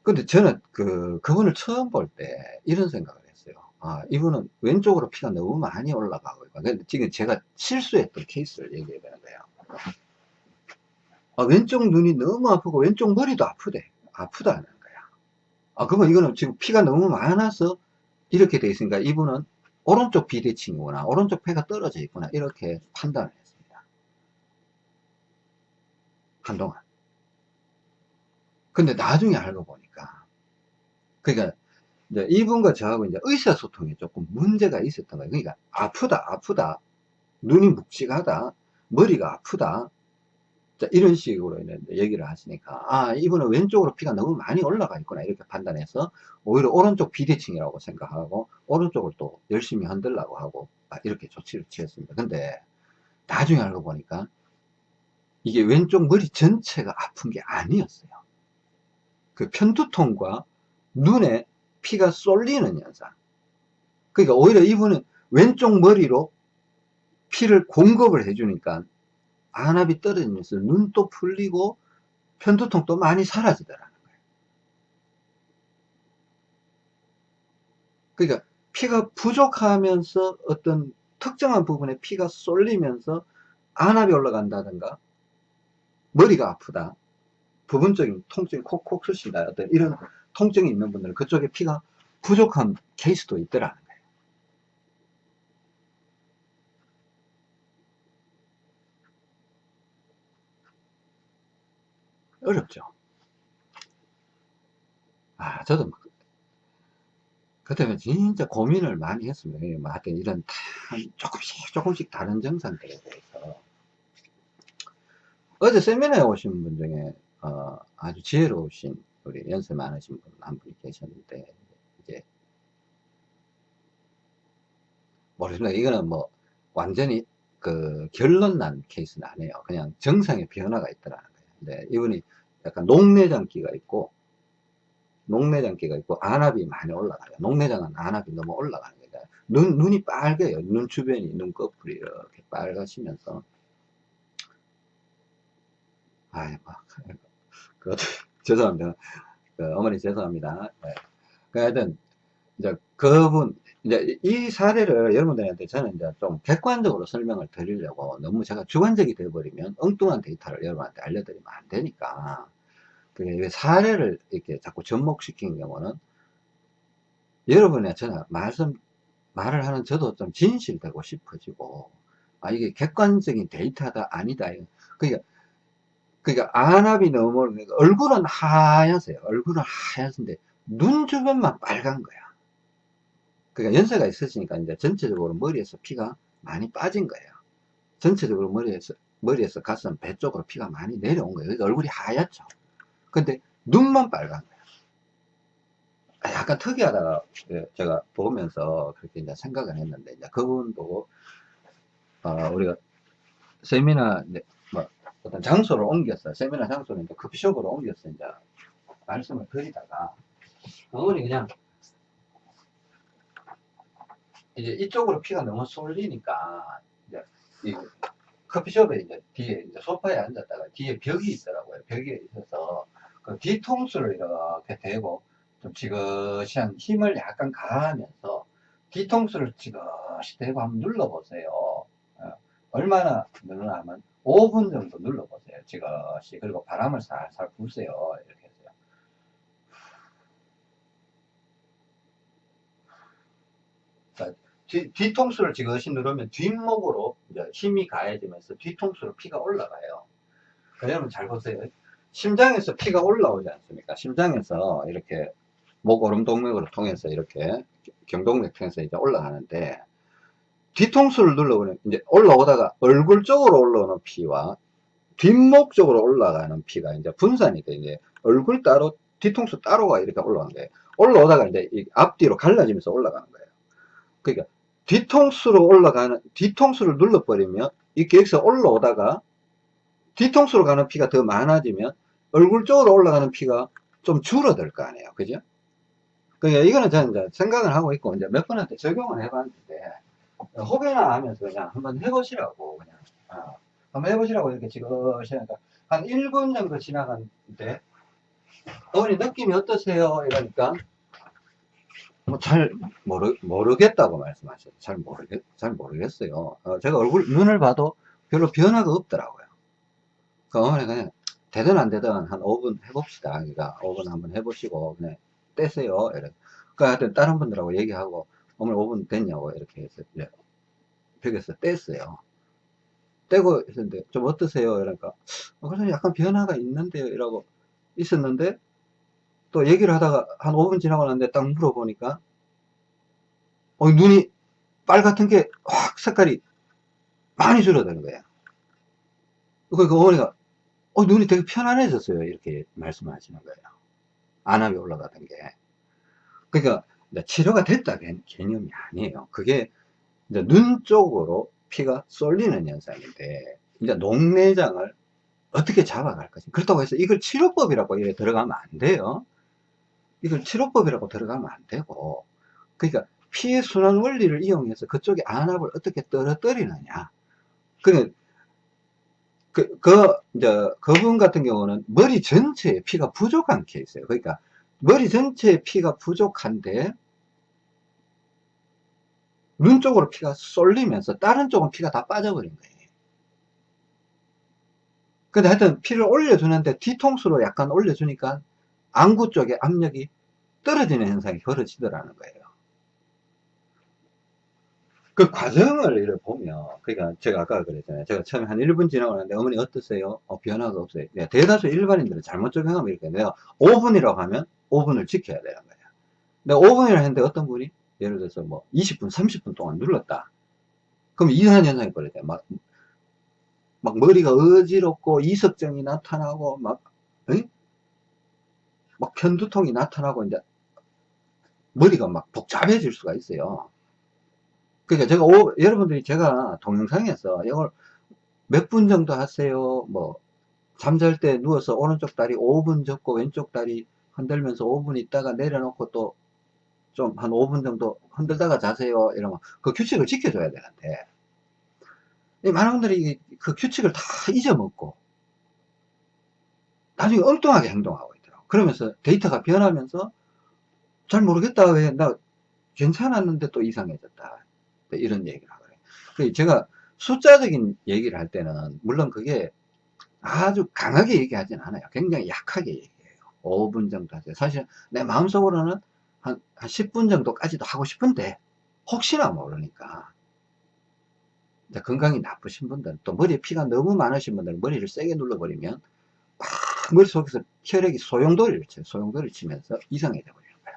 근데 저는 그, 그분을 처음 볼 때 이런 생각을 했어요. 아, 이분은 왼쪽으로 피가 너무 많이 올라가고. 근데 지금 제가 실수했던 케이스를 얘기해야 되는 거예요. 아, 왼쪽 눈이 너무 아프고 왼쪽 머리도 아프대. 아프다는. 아, 그러면 이거는 지금 피가 너무 많아서 이렇게 돼 있으니까 이분은 오른쪽 비대칭이구나. 오른쪽 폐가 떨어져 있구나. 이렇게 판단을 했습니다. 한동안. 근데 나중에 알고 보니까 그러니까 이제 이분과 저하고 이제 의사소통에 조금 문제가 있었던 거예요. 그러니까 아프다, 아프다, 눈이 묵직하다, 머리가 아프다. 자, 이런 식으로 얘기를 하시니까 아 이분은 왼쪽으로 피가 너무 많이 올라가 있구나 이렇게 판단해서 오히려 오른쪽 비대칭이라고 생각하고 오른쪽을 또 열심히 흔들라고 하고 아, 이렇게 조치를 취했습니다. 근데 나중에 알고 보니까 이게 왼쪽 머리 전체가 아픈 게 아니었어요. 그 편두통과 눈에 피가 쏠리는 현상. 그러니까 오히려 이분은 왼쪽 머리로 피를 공급을 해주니까 안압이 떨어지면서 눈도 풀리고 편두통도 많이 사라지더라는 거예요. 그러니까 피가 부족하면서 어떤 특정한 부분에 피가 쏠리면서 안압이 올라간다든가 머리가 아프다 부분적인 통증이 콕콕 쑤신다 어떤 이런 통증이 있는 분들은 그쪽에 피가 부족한 케이스도 있더라는 거예요. 어렵죠. 아, 저도 막, 그때는 진짜 고민을 많이 했습니다. 뭐 하여튼 이런 조금씩 조금씩 다른 증상들에 대해서. 어제 세미나에 오신 분 중에 어, 아주 지혜로우신 우리 연세 많으신 분 한 분이 계셨는데 이제 모르겠습니다. 이거는 뭐 완전히 그 결론 난 케이스는 아니에요. 그냥 정상의 변화가 있더라 근데 이분이 약간 녹내장기가 있고 녹내장기가 있고 안압이 많이 올라가요. 녹내장은 안압이 너무 올라가는 거예요. 눈, 눈이 빨개요. 눈 주변이 눈꺼풀이 이렇게 빨가시면서 아이 막 그, 죄송합니다. 그, 어머니 죄송합니다. 네. 그 하여튼, 이제 그분, 이제 이 사례를 여러분들한테 저는 이제 좀 객관적으로 설명을 드리려고 너무 제가 주관적이 되어버리면 엉뚱한 데이터를 여러분한테 알려드리면 안 되니까. 그게 사례를 이렇게 자꾸 접목시킨 경우는 여러분의 저는 말씀, 말을 하는 저도 좀 진실되고 싶어지고, 아, 이게 객관적인 데이터다, 아니다. 그러니까, 그러니까 안압이 너무, 그러니까 얼굴은 하얗세요. 얼굴은 하얗은데, 눈 주변만 빨간 거야. 그러니까 연세가 있으시니까 이제 전체적으로 머리에서 피가 많이 빠진 거예요. 전체적으로 머리에서, 머리에서 가슴, 배 쪽으로 피가 많이 내려온 거예요. 얼굴이 하얗죠. 근데 눈만 빨간 거예요. 아, 약간 특이하다 예, 제가 보면서 그렇게 이제 생각을 했는데 이제 그분 보고 어, 우리가 세미나 이제 뭐 어떤 장소를 옮겼어요. 세미나 장소를 이제 커피숍으로 옮겼어 이제 말씀을 드리다가 어머니 그냥 이제 이쪽으로 피가 너무 쏠리니까 이제 이 커피숍에 이제 뒤에 이제 소파에 앉았다가 뒤에 벽이 있더라고요. 벽이 있어서 그 뒤통수를 이렇게 대고 좀 지그시한 힘을 약간 가하면서 뒤통수를 지그시 대고 한번 눌러보세요. 어, 얼마나 늘어나면 5분 정도 눌러보세요. 지그시 그리고 바람을 살살 부세요. 이렇게 해서요. 자, 뒤, 뒤통수를 지그시 누르면 뒷목으로 힘이 가해지면서 뒤통수로 피가 올라가요. 여러분 잘 보세요. 심장에서 피가 올라오지 않습니까? 심장에서 이렇게 목오름동맥으로 통해서 이렇게 경동맥 통해서 이제 올라가는데 뒤통수를 눌러보면 이제 올라오다가 얼굴 쪽으로 올라오는 피와 뒷목 쪽으로 올라가는 피가 이제 분산이 돼 이제 얼굴 따로 뒤통수 따로가 이렇게 올라가는 거예요. 올라오다가 이제 앞뒤로 갈라지면서 올라가는 거예요. 그러니까 뒤통수로 올라가는 뒤통수를 눌러버리면 이렇게 여기서 올라오다가 뒤통수로 가는 피가 더 많아지면 얼굴 쪽으로 올라가는 피가 좀 줄어들 거 아니에요. 그죠? 그러니까 이거는 저는 이제 생각을 하고 있고 이제 몇 번한테 적용을 해봤는데 혹여나 하면서 그냥 한번 해보시라고 그냥 어, 한번 해보시라고 이렇게 지그시 하니까 한 1분 정도 지나갔는데 어머니 느낌이 어떠세요? 이러니까 뭐 잘 모르, 모르겠다고 말씀하셨어요. 잘 모르겠, 잘 모르겠어요. 어, 제가 얼굴, 눈을 봐도 별로 변화가 없더라고요. 그 어머니 그냥 되든 안 되든 한 5분 해봅시다. 그러니까 5분 한번 해보시고 그냥 떼세요. 이렇게. 그러니까 하여튼 다른 분들하고 얘기하고 어머니 5분 됐냐고 이렇게 해서 이제 벽에서 뗐어요. 떼고 있었는데 좀 어떠세요? 이러니까 어, 그래서 약간 변화가 있는데요. 이라고 있었는데 또 얘기를 하다가 한 5분 지나고 났는데 딱 물어보니까 어, 눈이 빨갛던 게확 색깔이 많이 줄어드는 거예요. 그러니까 어머니가 어, 눈이 되게 편안해졌어요. 이렇게 말씀하시는 거예요. 안압이 올라가던 게. 그러니까 치료가 됐다 개념이 아니에요. 그게 눈 쪽으로 피가 쏠리는 현상인데 이제 녹내장을 어떻게 잡아갈 것인가. 그렇다고 해서 이걸 치료법이라고 들어가면 안 돼요. 이걸 치료법이라고 들어가면 안 되고 그러니까 피의 순환 원리를 이용해서 그쪽에 안압을 어떻게 떨어뜨리느냐. 그러니까 그, 그, 이제, 그분 같은 경우는 머리 전체에 피가 부족한 케이스예요. 그러니까, 머리 전체에 피가 부족한데, 눈 쪽으로 피가 쏠리면서 다른 쪽은 피가 다 빠져버린 거예요. 근데 하여튼 피를 올려주는데 뒤통수로 약간 올려주니까 안구 쪽에 압력이 떨어지는 현상이 벌어지더라는 거예요. 그 과정을 보면, 그러니까 제가 아까 그랬잖아요. 제가 처음에 한 1분 지나고 나는데 어머니 어떠세요? 어, 변화가 없어요. 네, 대다수 일반인들은 잘못 적용하면 이렇게 내가 5분이라고 하면 5분을 지켜야 되는 거예요. 근데 5분이라 했는데 어떤 분이 예를 들어서 뭐 20분, 30분 동안 눌렀다. 그럼 이상한 현상이 벌어져요. 막, 막 머리가 어지럽고 이석증이 나타나고 막, 응? 막 편두통이 나타나고 이제 머리가 막 복잡해질 수가 있어요. 그러니까 제가 오, 여러분들이 제가 동영상에서 이걸 몇 분 정도 하세요. 뭐 잠잘 때 누워서 오른쪽 다리 5분 접고 왼쪽 다리 흔들면서 5분 있다가 내려놓고 또 좀 한 5분 정도 흔들다가 자세요. 이러면 그 규칙을 지켜줘야 되는데 많은 분들이 그 규칙을 다 잊어먹고 나중에 엉뚱하게 행동하고. 그러면서 데이터가 변하면서 잘 모르겠다. 왜 나 괜찮았는데 또 이상해졌다. 네, 이런 얘기를 하거든요. 제가 숫자적인 얘기를 할 때는, 물론 그게 아주 강하게 얘기하진 않아요. 굉장히 약하게 얘기해요. 5분 정도 하세요. 사실 내 마음속으로는 한, 한 10분 정도까지도 하고 싶은데, 혹시나 모르니까. 건강이 나쁘신 분들, 또 머리에 피가 너무 많으신 분들은 머리를 세게 눌러버리면, 막 머릿속에서 혈액이 소용돌이를 쳐요. 소용돌이를 치면서 이상해져 버리는 거야.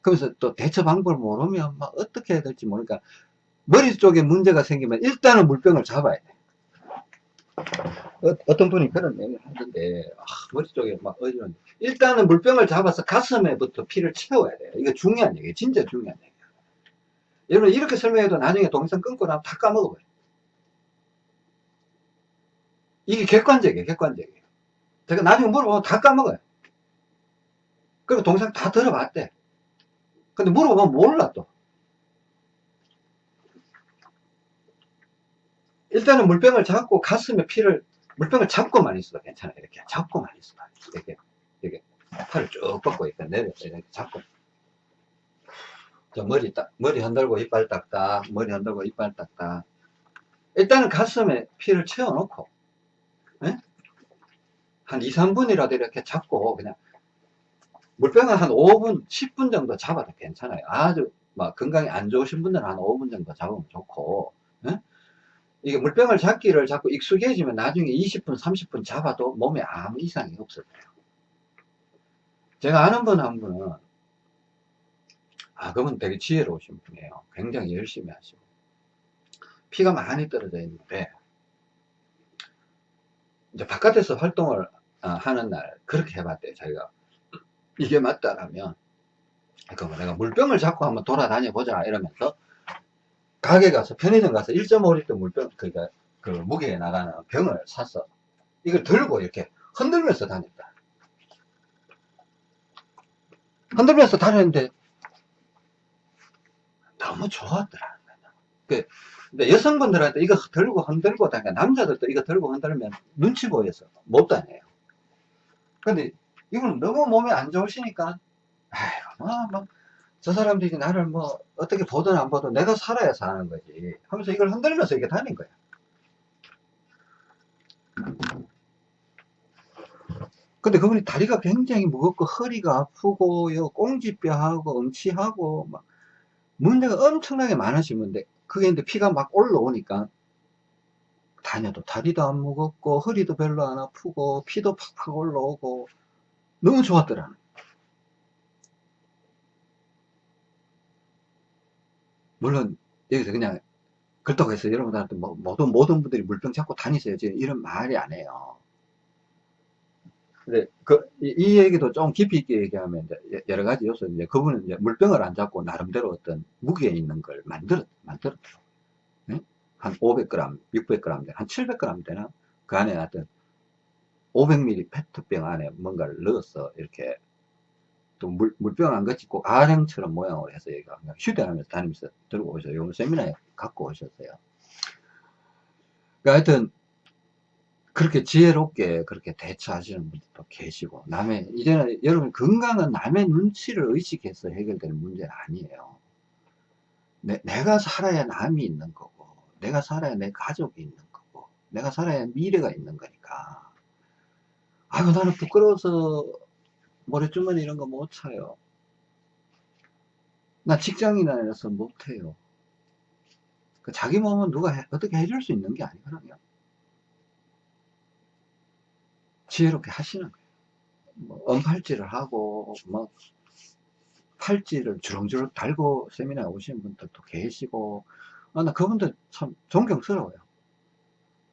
그러면서 또 대처 방법을 모르면 막 어떻게 해야 될지 모르니까, 머리 쪽에 문제가 생기면 일단은 물병을 잡아야 돼. 어, 떤 분이 그런 얘기를 하던데, 아, 머리 쪽에 막 어지러운 일단은 물병을 잡아서 가슴에부터 피를 채워야 돼요. 이거 중요한 얘기예요. 진짜 중요한 얘기예요. 여러분, 이렇게 설명해도 나중에 동영상 끊고 나면 다 까먹어버려요. 이게 객관적이에요, 객관적이에요. 제가 나중에 물어보면 다 까먹어요. 그리고 동영상 다 들어봤대. 근데 물어보면 몰라, 또. 일단은 물병을 잡고 가슴에 피를, 물병을 잡고만 있어도 괜찮아요. 이렇게 잡고만 있어도. 이렇게, 이렇게. 팔을 쭉 뻗고 이렇게 내려서 이렇게 잡고. 저 머리 딱, 머리 흔들고 이빨 딱딱, 머리 흔들고 이빨 딱딱. 일단은 가슴에 피를 채워놓고, 예? 한 2, 3분이라도 이렇게 잡고, 그냥, 물병을 한 5분, 10분 정도 잡아도 괜찮아요. 아주, 막, 건강이 안 좋으신 분들은 한 5분 정도 잡으면 좋고, 예? 이게 물병을 잡기를 자꾸 익숙해지면 나중에 20분, 30분 잡아도 몸에 아무 이상이 없어요. 제가 아는 분 한 분은, 아, 그분 되게 지혜로우신 분이에요. 굉장히 열심히 하시고. 피가 많이 떨어져 있는데, 이제 바깥에서 활동을 어, 하는 날, 그렇게 해봤대요, 자기가. 이게 맞다라면, 그러면 내가 물병을 잡고 한번 돌아다녀 보자, 이러면서, 가게 가서 편의점 가서 1.5리터 물병 그러니까 그 무게에 나가는 병을 샀어 이걸 들고 이렇게 흔들면서 다녔다. 흔들면서 다녔는데 너무 좋았더라. 그 근데 여성분들한테 이거 들고 흔들고 다니까 남자들도 이거 들고 흔들면 눈치 보여서 못 다녀요 근데 이거는 너무 몸에 안 좋으시니까 아이고 뭐, 뭐, 저 사람들이 나를 뭐 어떻게 보든 안 보든 내가 살아야 사는 거지. 하면서 이걸 흔들면서 이렇게 다닌 거야. 근데 그분이 다리가 굉장히 무겁고 허리가 아프고 요 꽁지뼈하고 음치하고 막 문제가 엄청나게 많으신 분데 그게 이제 피가 막 올라오니까 다녀도 다리도 안 무겁고 허리도 별로 안 아프고 피도 팍팍 올라오고 너무 좋았더라 물론 여기서 그냥 그렇다고 해서 여러분들한테 뭐, 모든 모든 분들이 물병 잡고 다니세요 이런 말이 안 해요. 근데 그, 이, 이 얘기도 좀 깊이 있게 얘기하면 이제 여러 가지 요소 이제 그분은 이제 물병을 안 잡고 나름대로 어떤 무게 있는 걸 만들었 만들었죠 네? 한 500g 600g 한 700g 되나 그 안에 어떤 500ml 페트병 안에 뭔가를 넣어서 이렇게 또 물, 물병 안 같이 꼭 아령처럼 모양으로 해서 얘가 휴대하면서 다니면서 들고 오셔요. 요 세미나에 갖고 오셨어요. 그러니까 하여튼, 그렇게 지혜롭게 그렇게 대처하시는 분들도 계시고, 남의, 이제는 여러분 건강은 남의 눈치를 의식해서 해결되는 문제는 아니에요. 내, 내가 살아야 남이 있는 거고, 내가 살아야 내 가족이 있는 거고, 내가 살아야 미래가 있는 거니까. 아유, 나는 부끄러워서 모래주머니 이런 거 못 차요. 나 직장인이라서 못해요. 그 자기 몸은 누가 해, 어떻게 해줄 수 있는 게 아니거든요. 지혜롭게 하시는 거예요. 뭐 언팔찌를 하고, 뭐, 팔찌를 주렁주렁 달고 세미나에 오신 분들도 계시고, 아, 나 그분들 참 존경스러워요.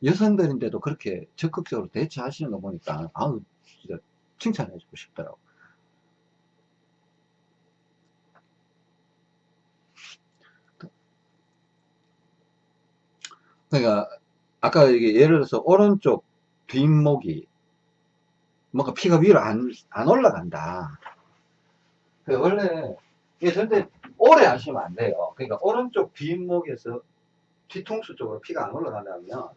여성들인데도 그렇게 적극적으로 대처하시는 거 보니까, 아우, 진짜 칭찬해주고 싶더라고. 그러니까 아까 이게 예를 들어서 오른쪽 뒷목이 뭔가 피가 위로 안, 안 올라간다. 그 원래 이게 절대 오래 하시면 안 돼요. 그러니까 오른쪽 뒷목에서 뒤통수 쪽으로 피가 안 올라간다면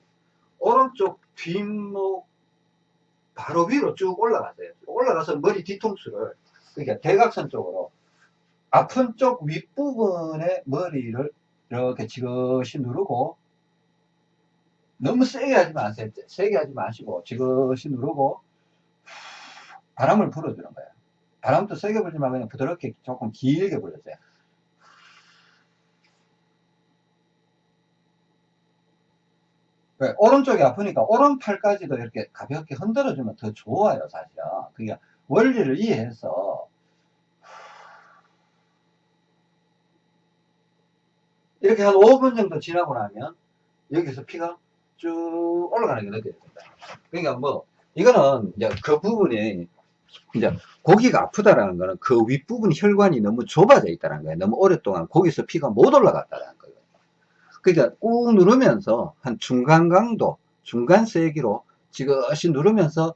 오른쪽 뒷목 바로 위로 쭉 올라가세요. 올라가서 머리 뒤통수를 그러니까 대각선 쪽으로 아픈 쪽 윗부분에 머리를 이렇게 지그시 누르고 너무 세게 하지 마세요. 세게 하지 마시고 지그시 누르고 바람을 불어주는 거예요. 바람도 세게 불지 말고 그냥 부드럽게 조금 길게 불러줘요. 왜? 오른쪽이 아프니까 오른팔까지도 이렇게 가볍게 흔들어주면 더 좋아요, 사실은. 그게 원리를 이해해서 이렇게 한 5분 정도 지나고 나면 여기서 피가 쭉 올라가는 게 느껴집니다. 그러니까 뭐 이거는 이제 그 부분이 이제 고기가 아프다라는 거는 그 윗부분 혈관이 너무 좁아져 있다는 거예요. 너무 오랫동안 거기서 피가 못 올라갔다는 거예요. 그러니까 꾹 누르면서 한 중간 강도, 중간 세기로 지그시 누르면서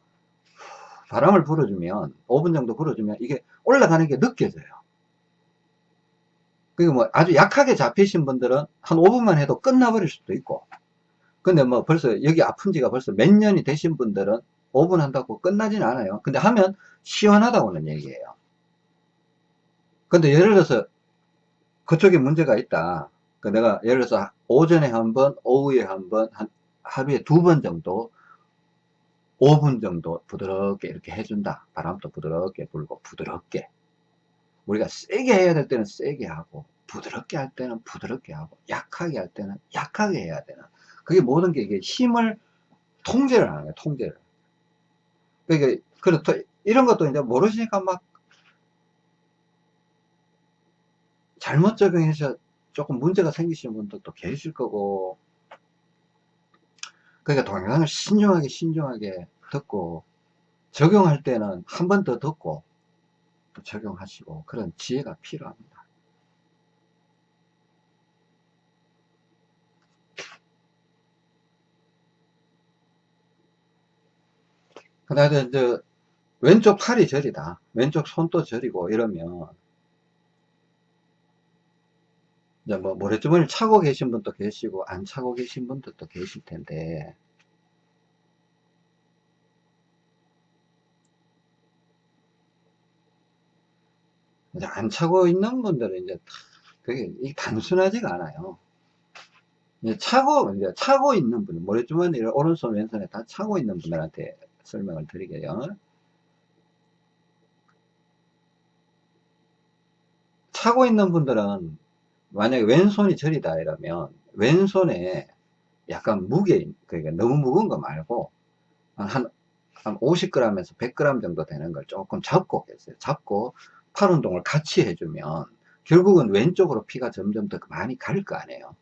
바람을 불어주면 5분 정도 불어주면 이게 올라가는 게 느껴져요. 그리고 뭐 아주 약하게 잡히신 분들은 한 5분만 해도 끝나버릴 수도 있고 근데 뭐 벌써 여기 아픈 지가 벌써 몇 년이 되신 분들은 5분 한다고 끝나진 않아요. 근데 하면 시원하다고는 얘기해요. 근데 예를 들어서 그쪽에 문제가 있다. 그 내가 예를 들어서 오전에 한 번, 오후에 한 번, 한 하루에 두 번 정도 5분 정도 부드럽게 이렇게 해준다. 바람도 부드럽게 불고 부드럽게 우리가 세게 해야 될 때는 세게 하고 부드럽게 할 때는 부드럽게 하고 약하게 할 때는 약하게 해야 되는 그게 모든 게 이게 힘을 통제를 하는 거예요. 통제를. 그러니까 그렇다 이런 것도 이제 모르시니까 막 잘못 적용해서 조금 문제가 생기시는 분들도 계실 거고 그러니까 동영상을 신중하게 신중하게 듣고 적용할 때는 한 번 더 듣고 또 적용하시고 그런 지혜가 필요합니다. 그 다음에 이제 왼쪽 팔이 저리다. 왼쪽 손도 저리고 이러면 이제 뭐 모래주머니를 차고 계신 분도 계시고 안 차고 계신 분들도 계실 텐데 이제 안 차고 있는 분들은 이제 그게 단순하지가 않아요. 이제 차고 이제 차고 있는 분 모래주머니를 오른손 왼손에 다 차고 있는 분들한테 설명을 드리게요. 차고 있는 분들은 만약에 왼손이 저리다 이러면 왼손에 약간 무게 그러니까 너무 무거운 거 말고 한, 한 50g에서 100g 정도 되는 걸 조금 잡고 계세요. 잡고 팔 운동을 같이 해주면 결국은 왼쪽으로 피가 점점 더 많이 갈 거 아니에요.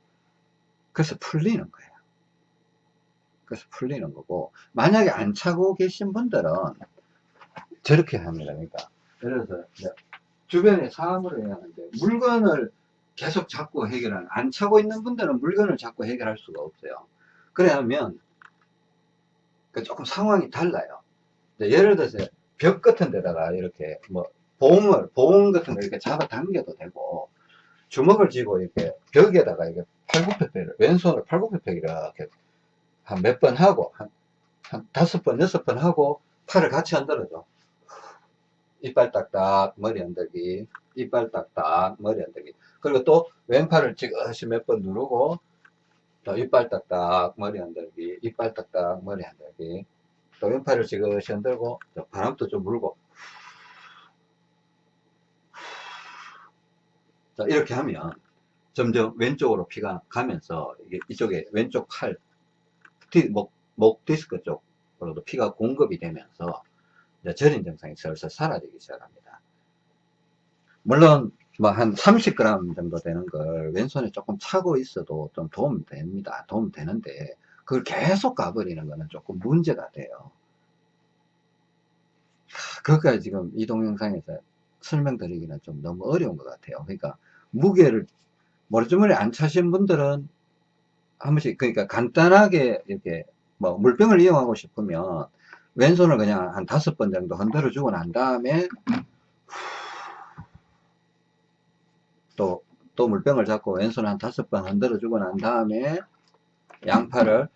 그래서 풀리는 거예요. 그래서 풀리는 거고 만약에 안 차고 계신 분들은 저렇게 합니다. 그러니까 예를 들어서 주변에 사람으로 해야 하는데 물건을 계속 잡고 해결하는 안 차고 있는 분들은 물건을 잡고 해결할 수가 없어요. 그래 하면 그 조금 상황이 달라요. 예를 들어서 벽 같은 데다가 이렇게 뭐 보험을 보험 같은 거 이렇게 잡아 당겨도 되고 주먹을 쥐고 이렇게 벽에다가 이렇게 팔굽혀펴기를 왼손을 팔굽혀펴기 이렇게 한 몇 번 하고 한, 한 다섯 번 여섯 번 하고 팔을 같이 흔들어줘. 이빨 딱딱 머리 흔들기. 이빨 딱딱 머리 흔들기 그리고 또 왼팔을 지그시 몇 번 누르고 또 이빨 딱딱 머리 흔들기 이빨 딱딱 머리 흔들기 또 왼팔을 지그시 흔들고 바람도 좀 물고 자 이렇게 하면 점점 왼쪽으로 피가 가면서 이게 이쪽에 왼쪽 팔 목, 목 디스크 쪽으로도 피가 공급이 되면서 저린 증상이 슬슬 사라지기 시작합니다. 물론 뭐 한 30g 정도 되는 걸 왼손에 조금 차고 있어도 좀 도움 됩니다. 도움 되는데 그걸 계속 가버리는 거는 조금 문제가 돼요. 그것까지 지금 이 동영상에서 설명드리기는 좀 너무 어려운 것 같아요. 그러니까 무게를 머리주머니 안 차신 분들은 한 번씩 그러니까 간단하게 이렇게 뭐 물병을 이용하고 싶으면 왼손을 그냥 한 다섯 번 정도 흔들어 주고 난 다음에 또, 또 물병을 잡고 왼손 한 다섯 번 흔들어 주고 난 다음에 양팔을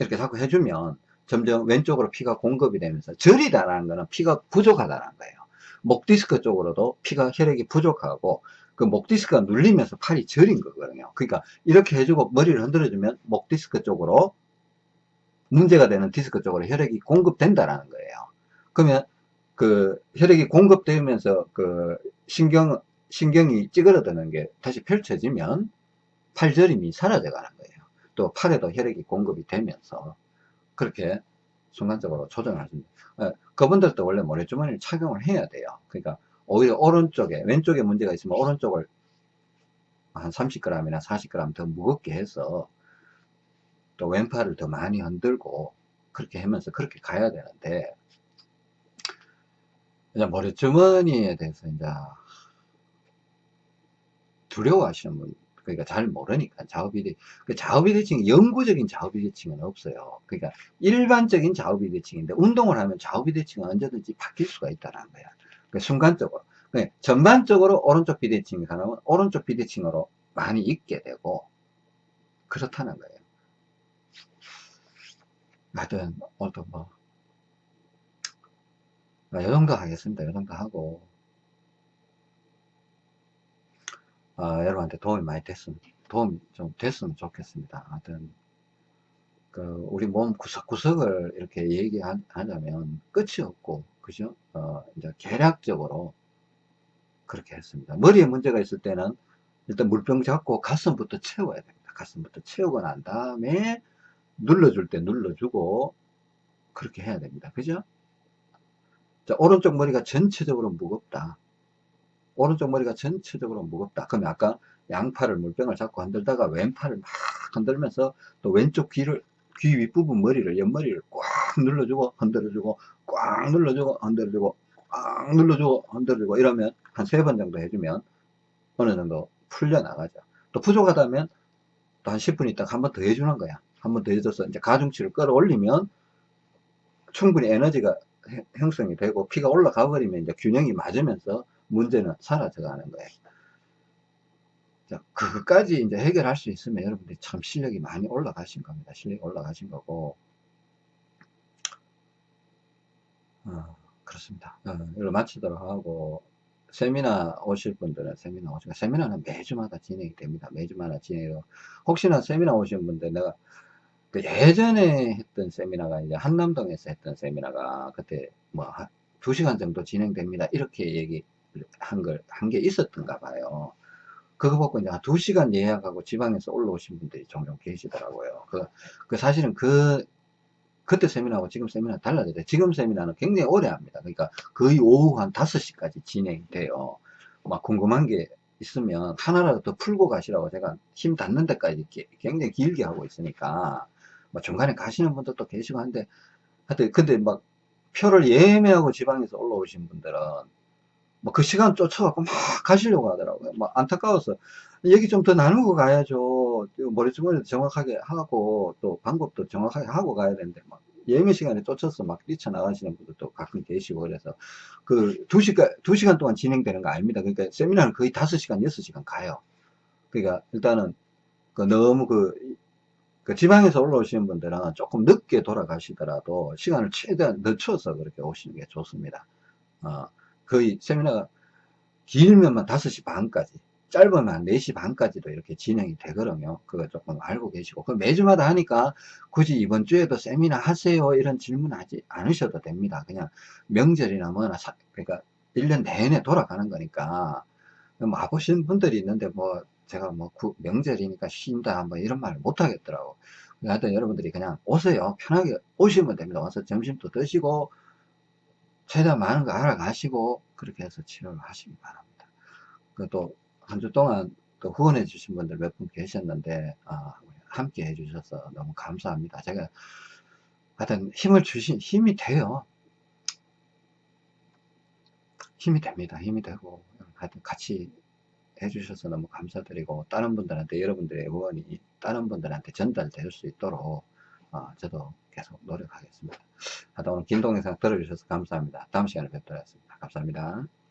이렇게 자꾸 해주면 점점 왼쪽으로 피가 공급이 되면서 저리다라는 거는 피가 부족하다는 거예요. 목 디스크 쪽으로도 피가 혈액이 부족하고 그 목 디스크가 눌리면서 팔이 저린 거거든요. 그러니까 이렇게 해주고 머리를 흔들어주면 목 디스크 쪽으로 문제가 되는 디스크 쪽으로 혈액이 공급된다라는 거예요. 그러면 그 혈액이 공급되면서 그 신경 신경이 찌그러드는 게 다시 펼쳐지면 팔저림이 사라져 가는 거예요. 또 팔에도 혈액이 공급이 되면서 그렇게 순간적으로 수 있는 어, 그분들도 원래 모래주머니를 착용을 해야 돼요. 그러니까 오히려 오른쪽에 왼쪽에 문제가 있으면 오른쪽을 한 30g이나 40g 더 무겁게 해서 또 왼팔을 더 많이 흔들고 그렇게 하면서 그렇게 가야 되는데 이제 머리주머니에 대해서 이제 두려워하시는 분 그러니까 잘 모르니까 좌우비대 그 좌우비대칭 영구적인 좌우비대칭은 없어요. 그러니까 일반적인 좌우비대칭인데 운동을 하면 좌우비대칭은 언제든지 바뀔 수가 있다는 거야. 그러니까 순간적으로. 그러니까 전반적으로 오른쪽 비대칭이 가능하면 오른쪽 비대칭으로 많이 있게 되고 그렇다는 거예요. 하여튼 오늘도 뭐 아, 요 정도 하겠습니다. 요 정도 하고 아, 여러분한테 도움이 많이 됐으면 도움이 좀 됐으면 좋겠습니다. 하여튼 그 우리 몸 구석구석을 이렇게 얘기하자면 끝이 없고 그죠? 어, 이제 계략적으로 그렇게 했습니다. 머리에 문제가 있을 때는 일단 물병 잡고 가슴부터 채워야 됩니다. 가슴부터 채우고 난 다음에 눌러줄 때 눌러주고 그렇게 해야 됩니다. 그죠? 자, 오른쪽 머리가 전체적으로 무겁다. 오른쪽 머리가 전체적으로 무겁다. 그러면 아까 양팔을 물병을 잡고 흔들다가 왼팔을 막 흔들면서 또 왼쪽 귀를 귀 윗부분 머리를 옆머리를 꽉 눌러주고 흔들어주고 꽉 눌러주고 흔들어주고 꽉 눌러주고 흔들어주고 이러면 한 세 번 정도 해주면 어느 정도 풀려나가죠. 또 부족하다면 또 한 10분 있다가 한 번 더 해주는 거야. 한 번 더 해줘서 이제 가중치를 끌어올리면 충분히 에너지가 형성이 되고 피가 올라가 버리면 이제 균형이 맞으면서 문제는 사라져 가는 거예요. 자, 그것까지 이제 해결할 수 있으면 여러분들이 참 실력이 많이 올라가신 겁니다. 실력이 올라가신 거고. 어, 그렇습니다. 어, 이걸 마치도록 하고, 세미나 오실 분들은 세미나 오시고, 세미나는 매주마다 진행이 됩니다. 매주마다 진행해요. 혹시나 세미나 오신 분들 내가 그 예전에 했던 세미나가 이제 한남동에서 했던 세미나가 그때 뭐 2시간 정도 진행됩니다. 이렇게 얘기 한 걸, 한 게 있었던가 봐요. 그거 보고 이제 2시간 예약하고 지방에서 올라오신 분들이 종종 계시더라고요. 그, 그 사실은 그, 그때 세미나하고 지금 세미나 달라져요. 지금 세미나는 굉장히 오래 합니다. 그러니까 거의 오후 한 5시까지 진행이 돼요. 막 궁금한 게 있으면 하나라도 더 풀고 가시라고 제가 힘 닿는 데까지 굉장히 길게 하고 있으니까 뭐 중간에 가시는 분들도 계시고 한데 하여튼 근데 막 표를 예매하고 지방에서 올라오신 분들은 뭐 그 시간 쫓아갖고 막 가시려고 하더라고요. 막 안타까워서 얘기 좀 더 나누고 가야죠. 머릿주머니도 정확하게 하고 또 방법도 정확하게 하고 가야 되는데 막 예매 시간에 쫓아서 막 뛰쳐나가시는 분들도 가끔 계시고 그래서 그 2시간, 2시간 동안 진행되는 거 아닙니다. 그러니까 세미나는 거의 5시간, 6시간 가요. 그러니까 일단은 그 너무 그 그 지방에서 올라오시는 분들은 조금 늦게 돌아가시더라도 시간을 최대한 늦춰서 그렇게 오시는 게 좋습니다. 어, 거의 세미나가 길면 5시 반까지 짧으면 한 4시 반까지도 이렇게 진행이 되거든요. 그거 조금 알고 계시고. 그 매주마다 하니까 굳이 이번 주에도 세미나 하세요. 이런 질문 하지 않으셔도 됩니다. 그냥 명절이나 뭐나, 사, 그러니까 1년 내내 돌아가는 거니까. 뭐, 와보신 분들이 있는데 뭐, 제가 뭐 구, 명절이니까 쉰다 뭐 이런 말을 못 하겠더라고 하여튼 여러분들이 그냥 오세요 편하게 오시면 됩니다 와서 점심도 드시고 최대한 많은 거 알아가시고 그렇게 해서 치료를 하시기 바랍니다. 또한주 동안 또 후원해 주신 분들 몇 분 계셨는데 아, 함께 해 주셔서 너무 감사합니다. 제가 하여튼 힘을 주신 힘이 돼요. 힘이 됩니다. 힘이 되고 하여튼 같이 해주셔서 너무 감사드리고 다른 분들한테 여러분들의 응원이 다른 분들한테 전달될 수 있도록 어, 저도 계속 노력하겠습니다. 하여튼 오늘 긴 동영상 들어주셔서 감사합니다. 다음 시간에 뵙도록 하겠습니다. 감사합니다.